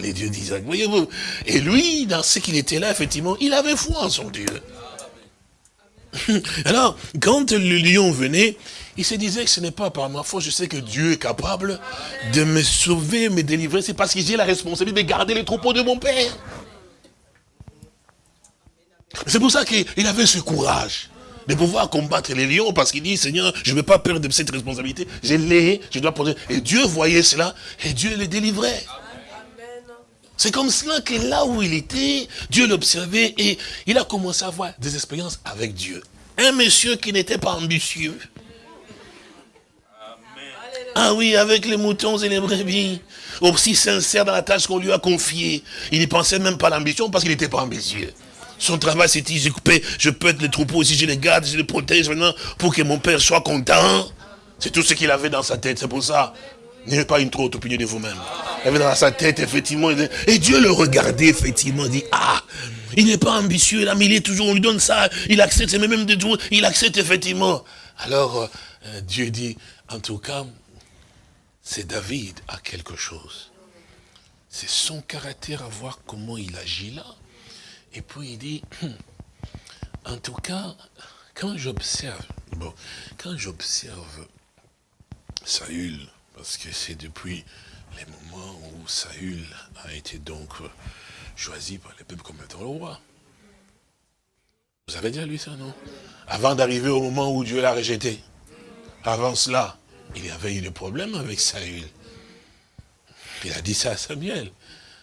Les dieux d'Isaac, voyez-vous. Et lui, dans ce qu'il était là, effectivement, il avait foi en son Dieu. [laughs] Alors, quand le lion venait, il se disait que ce n'est pas par ma faute, je sais que Dieu est capable de me sauver, me délivrer. C'est parce que j'ai la responsabilité de garder les troupeaux de mon père. C'est pour ça qu'il avait ce courage de pouvoir combattre les lions, parce qu'il dit, Seigneur, je ne veux pas perdre cette responsabilité, je l'ai, je dois poser. Et Dieu voyait cela, et Dieu les délivrait. C'est comme cela que là où il était, Dieu l'observait et il a commencé à avoir des expériences avec Dieu. Un monsieur qui n'était pas ambitieux. Ah oui, avec les moutons et les brebis. Aussi sincère dans la tâche qu'on lui a confiée. Il n'y pensait même pas à l'ambition parce qu'il n'était pas ambitieux. Son travail, c'était, je, je peux être les troupeaux, si je les garde, je les protège maintenant pour que mon père soit content. C'est tout ce qu'il avait dans sa tête, c'est pour ça. N'ayez pas une trop haute opinion de vous-même. Il avait dans sa tête, effectivement, et Dieu le regardait, effectivement, dit, ah, il n'est pas ambitieux, là, mais il est toujours, on lui donne ça, il accepte, c'est même de tout, il accepte effectivement. Alors, euh, Dieu dit, en tout cas, c'est David a quelque chose. C'est son caractère à voir comment il agit là. Et puis il dit, [clears throat] en tout cas, quand j'observe, bon, quand j'observe Saül, parce que c'est depuis les moments où Saül a été donc choisi par les peuples comme étant le roi. Vous avez déjà lu ça, non? Avant d'arriver au moment où Dieu l'a rejeté. Avant cela, il y avait eu des problèmes avec Saül. Il a dit ça à Samuel.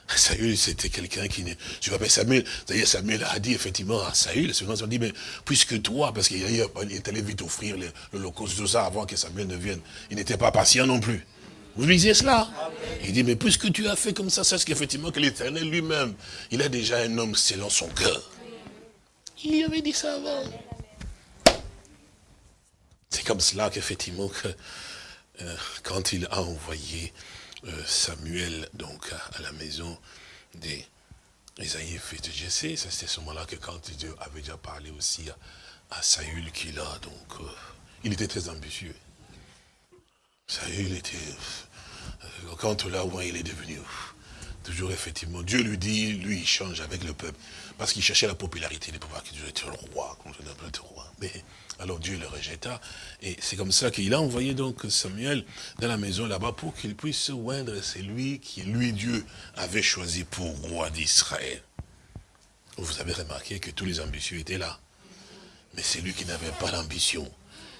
[laughs] Saül, c'était quelqu'un qui ne... Je m'appelle Samuel. D'ailleurs, Samuel a dit effectivement à Saül, ils ont dit, mais puisque toi, parce qu'il est allé vite offrir le, le tout ça avant que Samuel ne vienne, il n'était pas patient non plus. Vous lisez cela? Il dit, mais puisque tu as fait comme ça, sache qu'effectivement que l'éternel lui-même, il a déjà un homme selon son cœur. Il y avait dit ça avant. C'est comme cela qu'effectivement, que, euh, quand il a envoyé Samuel donc à, la maison des Isaïe de Jessé, c'était ce moment-là que quand Dieu avait déjà parlé aussi à, Saül qu'il a, donc, euh, il était très ambitieux. Saül était, quand là où il est devenu, toujours effectivement, Dieu lui dit, lui il change avec le peuple, parce qu'il cherchait la popularité de pouvoir Dieu était le roi, qu'on le roi. Mais alors Dieu le rejeta. Et c'est comme ça qu'il a envoyé donc Samuel dans la maison là-bas pour qu'il puisse se oindre. C'est lui qui, lui, Dieu, avait choisi pour roi d'Israël. Vous avez remarqué que tous les ambitieux étaient là. Mais c'est lui qui n'avait pas l'ambition,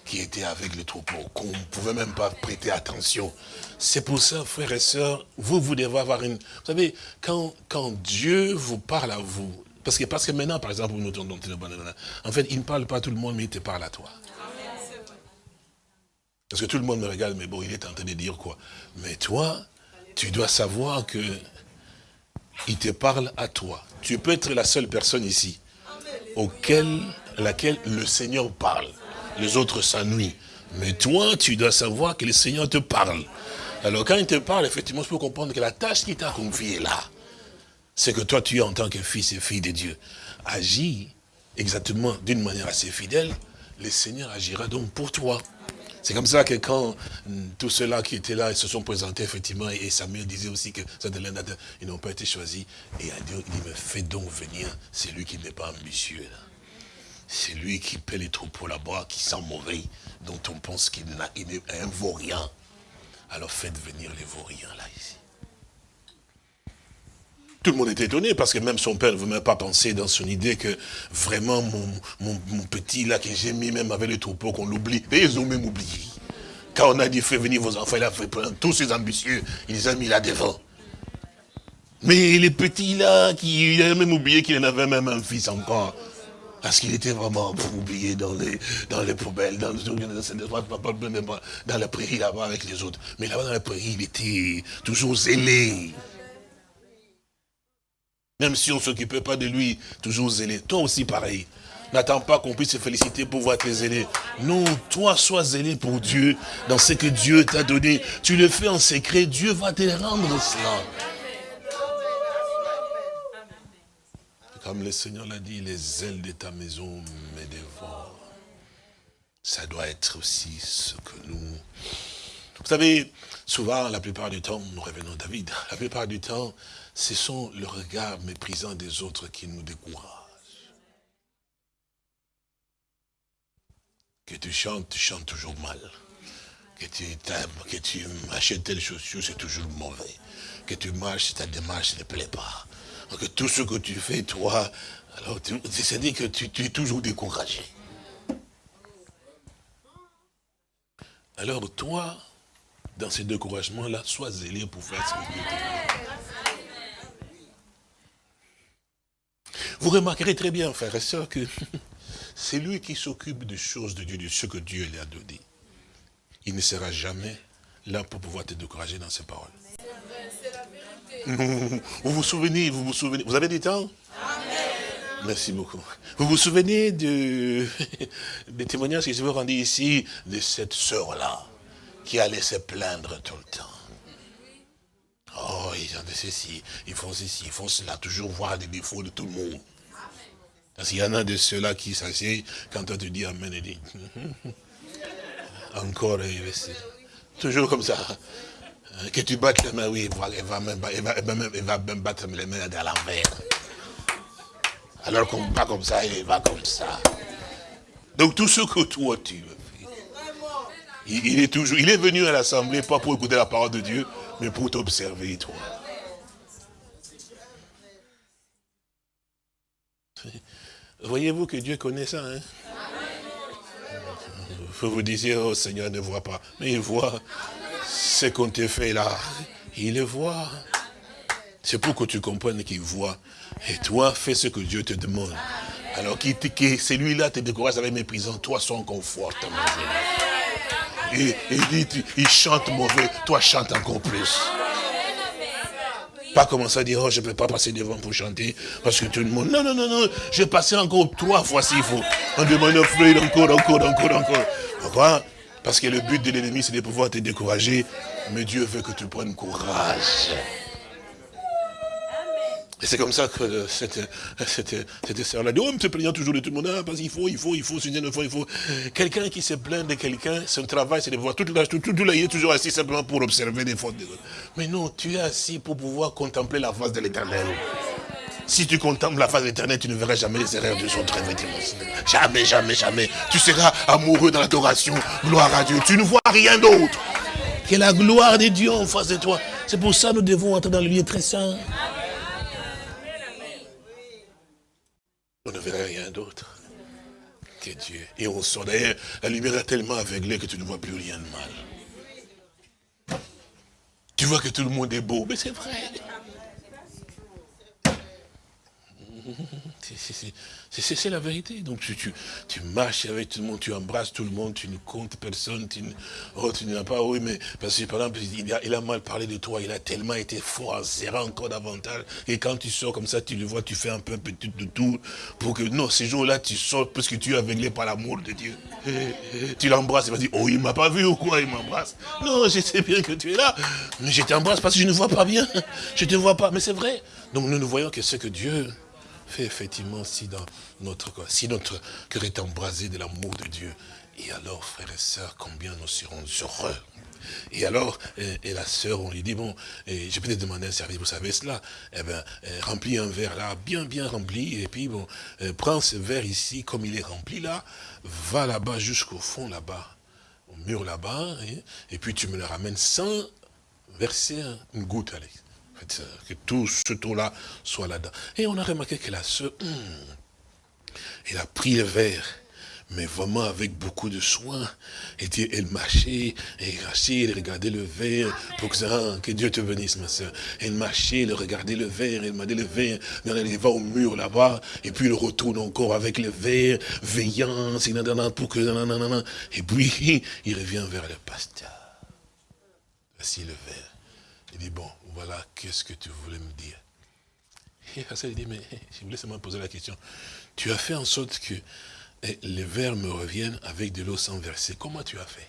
qui était avec le troupeau, qu'on ne pouvait même pas prêter attention. C'est pour ça, frères et sœurs, vous, vous devez avoir une... Vous savez, quand, quand Dieu vous parle à vous, parce que, parce que maintenant, par exemple, nous en fait, il ne parle pas à tout le monde, mais il te parle à toi. Parce que tout le monde me regarde, mais bon, il est en train de dire quoi Mais toi, tu dois savoir que il te parle à toi. Tu peux être la seule personne ici auquel, à laquelle le Seigneur parle. Les autres s'ennuient. Mais toi, tu dois savoir que le Seigneur te parle. Alors quand il te parle, effectivement, je peux comprendre que la tâche qu'il t'a confiée là, c'est que toi, tu es en tant que fils et fille de Dieu. Agis exactement d'une manière assez fidèle, le Seigneur agira donc pour toi. C'est comme ça que quand hum, tous ceux-là qui étaient là, se sont présentés effectivement, et Samuel disait aussi que ils n'ont pas été choisis, et Dieu, il me fait donc venir, c'est lui qui n'est pas ambitieux. C'est lui qui paie les troupeaux là-bas, qui sent mauvais, dont on pense qu'il n'a un vaurien. Alors faites venir les vauriens là, ici. Tout le monde était étonné parce que même son père ne veut même pas penser dans son idée que vraiment mon, petit là que j'ai mis même avec le troupeau qu'on l'oublie. Et ils ont même oublié. Quand on a dit faites venir vos enfants, il a fait tous ces ambitieux, il les a mis là devant. Mais les petits là, qui, il a même oublié qu'il en avait même un fils encore. Parce qu'il était vraiment oublié dans les, dans les poubelles, dans, dans la prairie là-bas avec les autres. Mais là-bas dans la prairie, il était toujours zélé. Même si on ne s'occupait pas de lui, toujours zélé. Toi aussi pareil. N'attends pas qu'on puisse se féliciter pour voir tes zélé. Non, toi sois zélé pour Dieu, dans ce que Dieu t'a donné. Tu le fais en secret, Dieu va te rendre cela. Comme le Seigneur l'a dit, les ailes de ta maison me dévorent. Ça doit être aussi ce que nous... Vous savez, souvent, la plupart du temps, nous revenons à David, la plupart du temps, ce sont le regard méprisant des autres qui nous découragent. Que tu chantes, tu chantes toujours mal. Que tu que tu achètes telle chaussure, c'est toujours mauvais. Que tu marches, ta démarche ne plaît pas. Que tout ce que tu fais, toi, c'est-à-dire que tu, tu es toujours découragé. Alors toi, dans ces découragements-là, sois zélé pour faire ce que Dieu te Vous remarquerez très bien, frères et sœurs, que [laughs] c'est lui qui s'occupe des choses de Dieu, de ce que Dieu lui a donné. Il ne sera jamais là pour pouvoir te décourager dans ses paroles. Vous vous souvenez, vous vous souvenez, vous avez du temps? Merci beaucoup. Vous vous souvenez de, [laughs] des témoignages que je vous rendu ici de cette sœur-là qui allait se plaindre tout le temps? Conscients de ceci, ils font ceci, ils font cela, toujours voir des défauts de tout le monde. Parce qu'il y en a de ceux-là qui s'assiedent, quand toi tu dis Amen, et dit, [laughs] encore, toujours comme ça. Que tu battes les mains, oui, elle va même, va même battre les mains à l'envers. Alors qu'on va comme ça, il va comme ça. Donc tout ce que toi tu veux il, est toujours, il est venu à l'assemblée pas pour écouter la parole de Dieu, mais pour t'observer, toi. Voyez-vous que Dieu connaît ça, hein? Vous vous disiez, oh Seigneur ne voit pas. Mais il voit ce qu'on te fait là. Il le voit. C'est pour que tu comprennes qu'il voit. Et toi, fais ce que Dieu te demande. Alors que celui-là te décourage avec méprisant, toi, son confort. Et il dit, il chante mauvais, toi chante encore plus. Pas commencer à dire, oh, je ne peux pas passer devant pour chanter, parce que tout le monde, non, non, non, non, je vais passer encore trois fois s'il faut. On demande encore, encore, encore, encore. Pourquoi Parce que le but de l'ennemi, c'est de pouvoir te décourager, mais Dieu veut que tu prennes courage. Et c'est comme ça que cette, cette, cette sœur-là dit, oh, me plaignant toujours de tout le monde, ah, parce qu'il faut, il faut, il faut, il faut, il faut. Quelqu'un qui se plaint de quelqu'un, son travail, c'est de voir tout, tout, tout, là, il est toujours assis simplement pour observer les fautes des autres. Mais non, tu es assis pour pouvoir contempler la face de l'éternel. Si tu contemples la face de l'éternel, tu ne verras jamais les erreurs de son travail. Jamais, jamais, jamais. Tu seras amoureux dans l'adoration. Gloire à Dieu. Tu ne vois rien d'autre que la gloire de Dieu en face de toi. C'est pour ça que nous devons entrer dans le lieu très saint. Ne rien d'autre que Dieu. Et on sort d'ailleurs, la lumière est tellement aveuglée que tu ne vois plus rien de mal. Tu vois que tout le monde est beau, mais c'est vrai. [laughs] C'est la vérité. Donc tu, marches avec tout le monde, tu embrasses tout le monde, tu ne comptes personne, tu ne oh, n'as pas, oui, mais parce que par exemple, il a, mal parlé de toi, il a tellement été fort en serrant encore davantage. Et quand tu sors comme ça, tu le vois, tu fais un peu petit de tout pour que, non, ces jours-là, tu sors parce que tu es aveuglé par l'amour de Dieu. [laughs] tu l'embrasses, il va dire, oh, il m'a pas vu ou quoi, il m'embrasse. Non, je sais bien que tu es là, mais je t'embrasse parce que je ne vois pas bien. [laughs] Je te vois pas, mais c'est vrai. Donc nous ne voyons que ce que Dieu fait effectivement si dans notre si notre cœur est embrasé de l'amour de Dieu. Et alors, frères et sœurs, combien nous serons heureux. Et alors, et, la sœur, on lui dit, bon, je peux te demander un service, vous savez cela? Eh bien, remplis un verre là, bien, bien rempli, et puis, bon, prends ce verre ici, comme il est rempli là, va là-bas, jusqu'au fond là-bas, au mur là-bas, et, puis tu me le ramènes sans verser une goutte, allez que tout ce tour-là soit là-dedans. Et on a remarqué que la sœur, hmm, elle a pris le verre, mais vraiment avec beaucoup de soin. Et elle marchait, elle elle regardait le verre, pour que, que Dieu te bénisse, ma soeur. Elle marchait, elle regardait le verre, elle m'a dit le verre, elle va au mur là-bas, et puis elle retourne encore avec le verre, veillant, pour que, et puis [laughs] il revient vers le pasteur. Voici le verre. Il dit, bon, voilà, qu'est-ce que tu voulais me dire? [laughs] Et Hassan dit, mais [laughs] je voulais seulement poser la question. Tu as fait en sorte que eh, les vers me reviennent avec de l'eau sans verser. Comment tu as fait?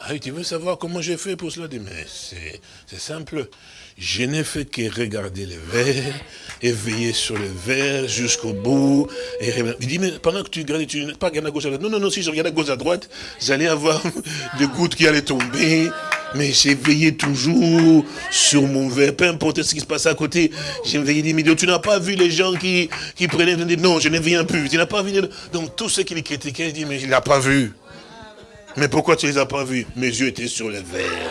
Ah tu veux savoir comment j'ai fait pour cela? Mais c'est simple. Je n'ai fait que regarder les verres et veiller sur les verres jusqu'au bout. Il dit, mais pendant que tu regardes, tu n'es pas regardé à gauche à droite? Non, non, non, si je regardais à gauche à droite, j'allais avoir [laughs] des gouttes qui allaient tomber. Mais j'ai veillé toujours sur mon verre, peu importe ce qui se passe à côté. J'ai veillé des millions. Tu n'as pas vu les gens qui, qui prenaient, non, je n'ai rien vu. Tu n'as pas vu. Donc tous ceux qui les critiquaient, ils disent, mais il n'a pas vu. Mais pourquoi tu ne les as pas vus? Mes yeux étaient sur le verre.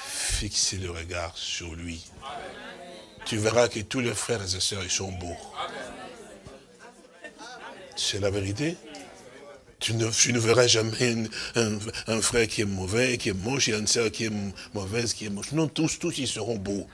Fixez le regard sur lui. Tu verras que tous les frères et sœurs, ils sont beaux. C'est la vérité? Tu ne, ne, verras jamais un, frère qui est mauvais, qui est moche, et une sœur qui est mauvaise, qui est moche. Non, tous, tous, ils seront beaux.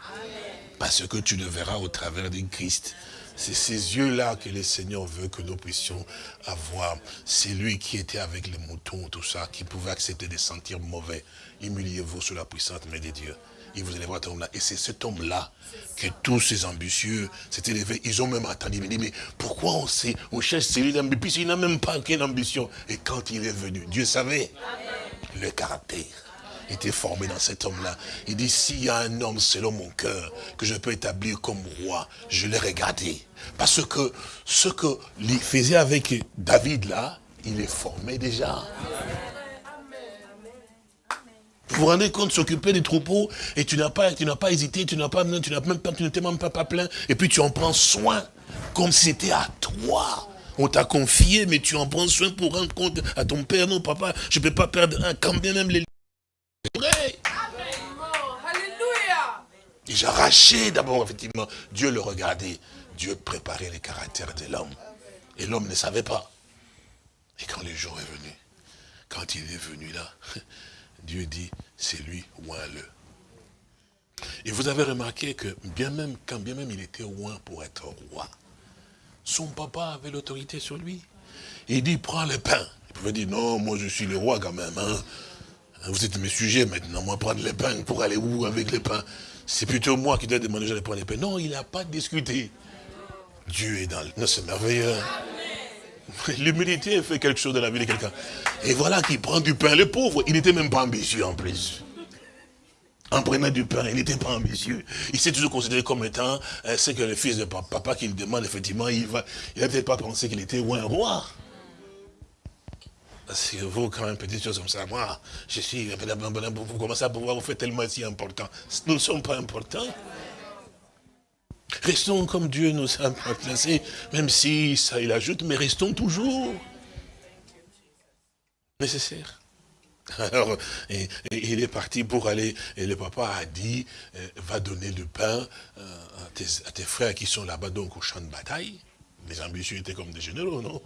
Parce que tu le verras au travers de Christ. C'est ces yeux-là que le Seigneur veut que nous puissions avoir. C'est lui qui était avec les moutons, tout ça, qui pouvait accepter de sentir mauvais. Humiliez-vous sous la puissante main de Dieu. Il vous élèvera cet homme-là. Et c'est cet homme-là que tous ces ambitieux s'étaient élevés. Ils ont même attendu. Ils dit, mais pourquoi on, sait, on cherche celui-là Puis n'a même pas qu'une ambition. Et quand il est venu, Dieu savait le caractère était formé dans cet homme-là. Il dit, s'il y a un homme selon mon cœur que je peux établir comme roi, je l'ai regardé. Parce que ce qu'il faisait avec David là, il est formé déjà. Vous vous rendez compte, s'occuper des troupeaux, et tu n'as pas, tu n'as pas hésité, tu n'as pas, tu n'as même pas, tu même pas, pas plein, et puis tu en prends soin, comme si c'était à toi. On t'a confié, mais tu en prends soin pour rendre compte à ton père, non papa, je ne peux pas perdre un, quand bien même les... Et j'arrachais d'abord, effectivement, Dieu le regardait, Dieu préparait les caractères de l'homme. Et l'homme ne savait pas. Et quand le jour est venu, quand il est venu là, Dieu dit, c'est lui, oint-le. Et vous avez remarqué que bien même, quand bien même il était oint pour être roi, son papa avait l'autorité sur lui. Il dit, prends le pain. Il pouvait dire, non, moi je suis le roi quand même. Hein. Vous êtes mes sujets maintenant, moi prendre le pain pour aller où avec le pain? C'est plutôt moi qui dois demander de prendre les pain. Non, il n'a pas discuté. Dieu est dans le... Non, c'est merveilleux. [laughs] L'humilité fait quelque chose dans la vie de quelqu'un. Et voilà qu'il prend du pain. Le pauvre, il n'était même pas ambitieux en plus. En prenant du pain, il n'était pas ambitieux. Il s'est toujours considéré comme étant euh, ce que le fils de papa, qu'il demande, effectivement, il va, il n'a peut-être pas pensé qu'il était un roi. Parce que vous, quand même, petite chose comme ça, moi, je suis, vous commencez à pouvoir vous faire tellement si important. Nous ne sommes pas importants. Restons comme Dieu nous a placés, même si ça il ajoute, mais restons toujours nécessaires. Alors, il est parti pour aller, et le papa a dit, euh, va donner du pain euh, à, tes, frères qui sont là-bas, donc au champ de bataille. Les ambitieux étaient comme des généraux, non?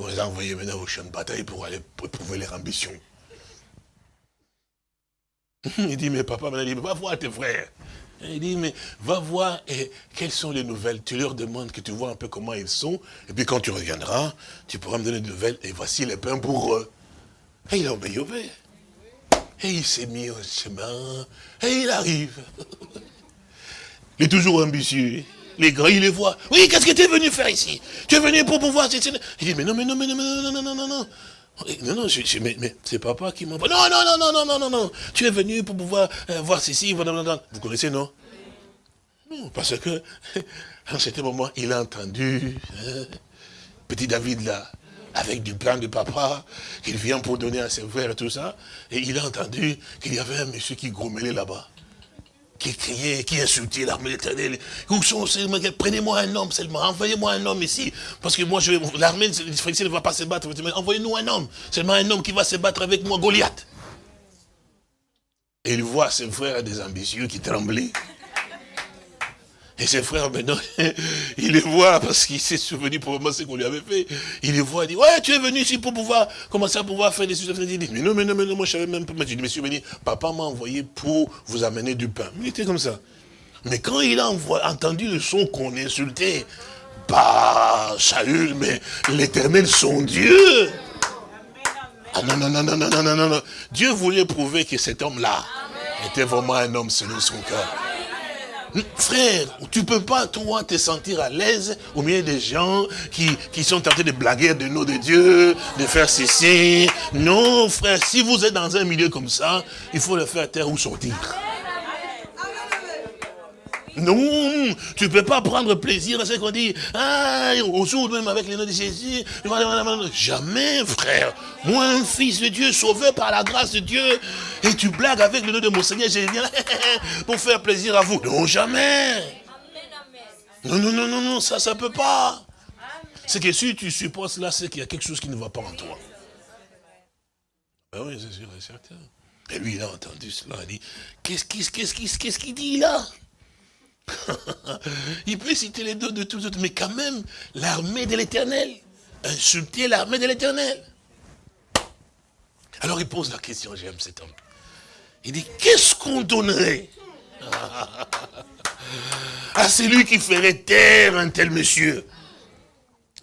On les a envoyés maintenant au champ de bataille pour aller éprouver leur ambition. [laughs] Il dit, mais papa, il dit, va voir tes frères. Il dit, mais va voir et quelles sont les nouvelles? Tu leur demandes que tu vois un peu comment ils sont. Et puis quand tu reviendras, tu pourras me donner des nouvelles. Et voici les pains pour eux. Et il a obéi au Et il s'est mis au chemin. Et il arrive. Il est toujours ambitieux. Les grands, il les voit. Oui, qu'est-ce que tu es venu faire ici? Tu es venu pour pouvoir... Il dit, mais non, mais non, mais non, mais non, non, non, non, non. Non, non, mais, c'est papa qui m'envoie. Non, non, non, non, non, non, non, non. Tu es venu pour pouvoir euh, voir ceci. Vous connaissez, non? Non, parce que, [laughs] en ce moment, il a entendu hein, petit David là, avec du plan de papa, qu'il vient pour donner à ses frères et tout ça. Et il a entendu qu'il y avait un monsieur qui grommelait là-bas qui criait, qui insultait l'armée éternelle. Prenez-moi un homme seulement, envoyez-moi un homme ici. Parce que moi, l'armée ne va pas se battre. Envoyez-nous un homme. Seulement un homme qui va se battre avec moi, Goliath. Et il voit ses frères des ambitieux qui tremblaient. Et ses frères, maintenant, [laughs] il les voit parce qu'il s'est souvenu pour ce qu'on lui avait fait. Il les voit, il dit, ouais, tu es venu ici pour pouvoir commencer à pouvoir faire des choses. Il dit, mais non, mais non, mais non, moi je savais même pas. Je dis, monsieur venu, papa m'a envoyé pour vous amener du pain. Il était comme ça. Mais quand il a entendu le son qu'on insultait, pas Saül, mais l'éternel son Dieu. Ah non, non, non, non, non, non, non, non. Dieu voulait prouver que cet homme-là était vraiment un homme selon son cœur. Frère, tu peux pas, toi, te sentir à l'aise au milieu des gens qui, qui sont tentés de blaguer de nom de Dieu, de faire ceci. Non, frère, si vous êtes dans un milieu comme ça, il faut le faire taire ou sortir. Non, tu ne peux pas prendre plaisir à ce qu'on dit. Ah, au jour même avec les noms de Jésus. Jamais, frère. Moi, un fils de Dieu, sauvé par la grâce de Dieu. Et tu blagues avec le nom de mon Seigneur Jésus [laughs] pour faire plaisir à vous. Non, jamais. Non, non, non, non, non, ça, ça ne peut pas. C'est que si tu supposes là, c'est qu'il y a quelque chose qui ne va pas en toi. Ben oui, c'est sûr et certain. Et lui, il a entendu cela, il dit, qu'est-ce qu'il dit là? [laughs] il peut citer les deux de tous les autres, mais quand même, l'armée de l'éternel. Insulter l'armée de l'éternel. Alors il pose la question, j'aime cet homme. Il dit, qu'est-ce qu'on donnerait [laughs] à celui qui ferait taire un tel monsieur?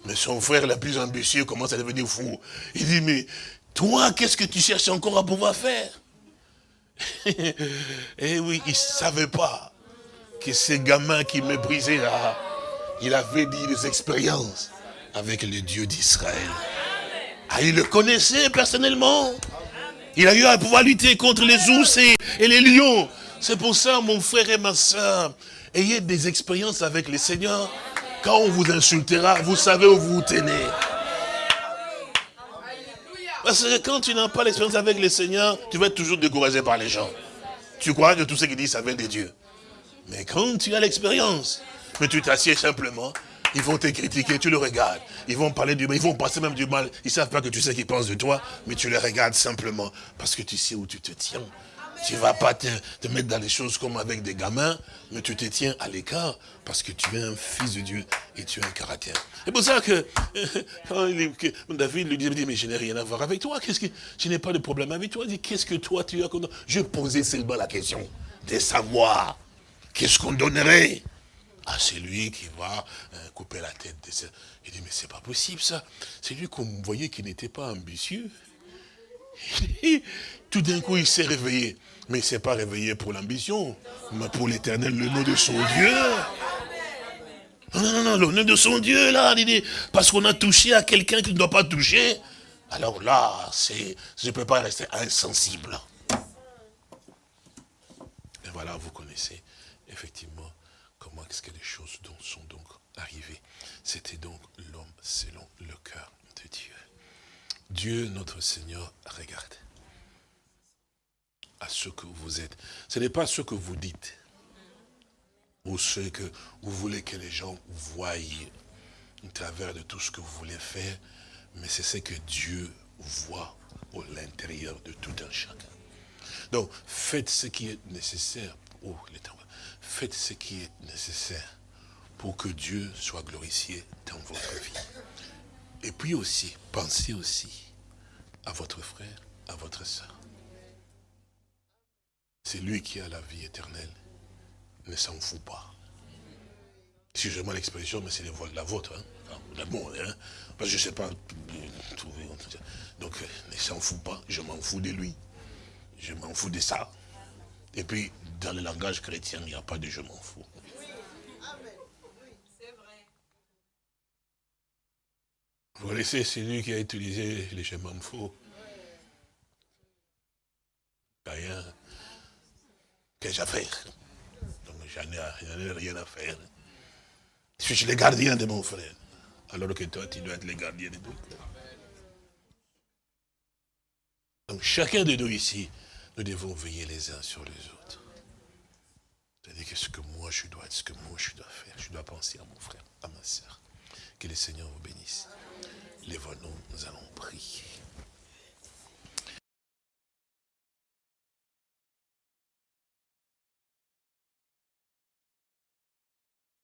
Mais son frère, le plus ambitieux, commence à devenir fou. Il dit, mais toi, qu'est-ce que tu cherches encore à pouvoir faire? [laughs] Et oui, il ne savait pas que ces gamins qui méprisaient là, il avait dit des expériences avec le Dieu d'Israël. Ah, il le connaissait personnellement. Il a eu à pouvoir lutter contre les ours et, les lions. C'est pour ça, mon frère et ma soeur, ayez des expériences avec le Seigneur. Quand on vous insultera, vous savez où vous vous tenez. Parce que quand tu n'as pas l'expérience avec le Seigneur, tu vas être toujours découragé par les gens. Tu crois que tout ce qu'ils disent, ça vient de Dieu. Mais quand tu as l'expérience, mais tu t'assieds simplement, ils vont te critiquer, tu le regardes. Ils vont parler du mal, ils vont passer même du mal. Ils ne savent pas que tu sais qu'ils pensent de toi, mais tu les regardes simplement parce que tu sais où tu te tiens. Tu ne vas pas te, mettre dans les choses comme avec des gamins, mais tu te tiens à l'écart parce que tu es un fils de Dieu et tu as un caractère. C'est pour ça que [laughs] quand David lui dit, mais je n'ai rien à voir avec toi, qu'est-ce que je n'ai pas de problème avec toi. Il dit, qu'est-ce que toi tu as Je posais seulement la question de savoir qu'est-ce qu'on donnerait? À celui qui va euh, couper la tête de ça. Il dit, mais c'est pas possible ça. C'est lui qu'on voyait qui n'était pas ambitieux. [laughs] Tout d'un coup, il s'est réveillé. Mais il ne s'est pas réveillé pour l'ambition, mais pour l'éternel, le nom de son Dieu. Non, non, non, le nom de son Dieu, là, parce qu'on a touché à quelqu'un qui ne doit pas toucher. Alors là, je ne peux pas rester insensible. Et voilà, vous connaissez effectivement comment est-ce que les choses sont donc arrivées. C'était donc l'homme selon le cœur de Dieu. Dieu, notre Seigneur, regarde à ce que vous êtes. Ce n'est pas ce que vous dites ou ce que vous voulez que les gens voient au travers de tout ce que vous voulez faire, mais c'est ce que Dieu voit au l'intérieur de tout un chacun. Donc, faites ce qui est nécessaire. Oh, faites ce qui est nécessaire pour que Dieu soit glorifié dans votre vie. Et puis aussi, pensez aussi à votre frère, à votre soeur. C'est lui qui a la vie éternelle. Ne s'en fout pas. Excusez-moi l'expression, mais c'est la vôtre. Hein? La hein? Parce que je ne sais pas trouver. Donc, ne s'en fout pas. Je m'en fous de lui. Je m'en fous de ça. Et puis, dans le langage chrétien, il n'y a pas de je m'en fous. Vous connaissez celui qui a utilisé les je m'en fous? Rien qu'ai-je à faire Donc j'en ai, rien à faire. Je suis le gardien de mon frère. Alors que toi, tu dois être le gardien de tout. Donc chacun de nous ici, nous devons veiller les uns sur les autres. C'est-à-dire que ce que moi je dois, ce que moi je dois faire, je dois penser à mon frère, à ma soeur. Que le Seigneur vous bénisse. Les nous nous allons prier.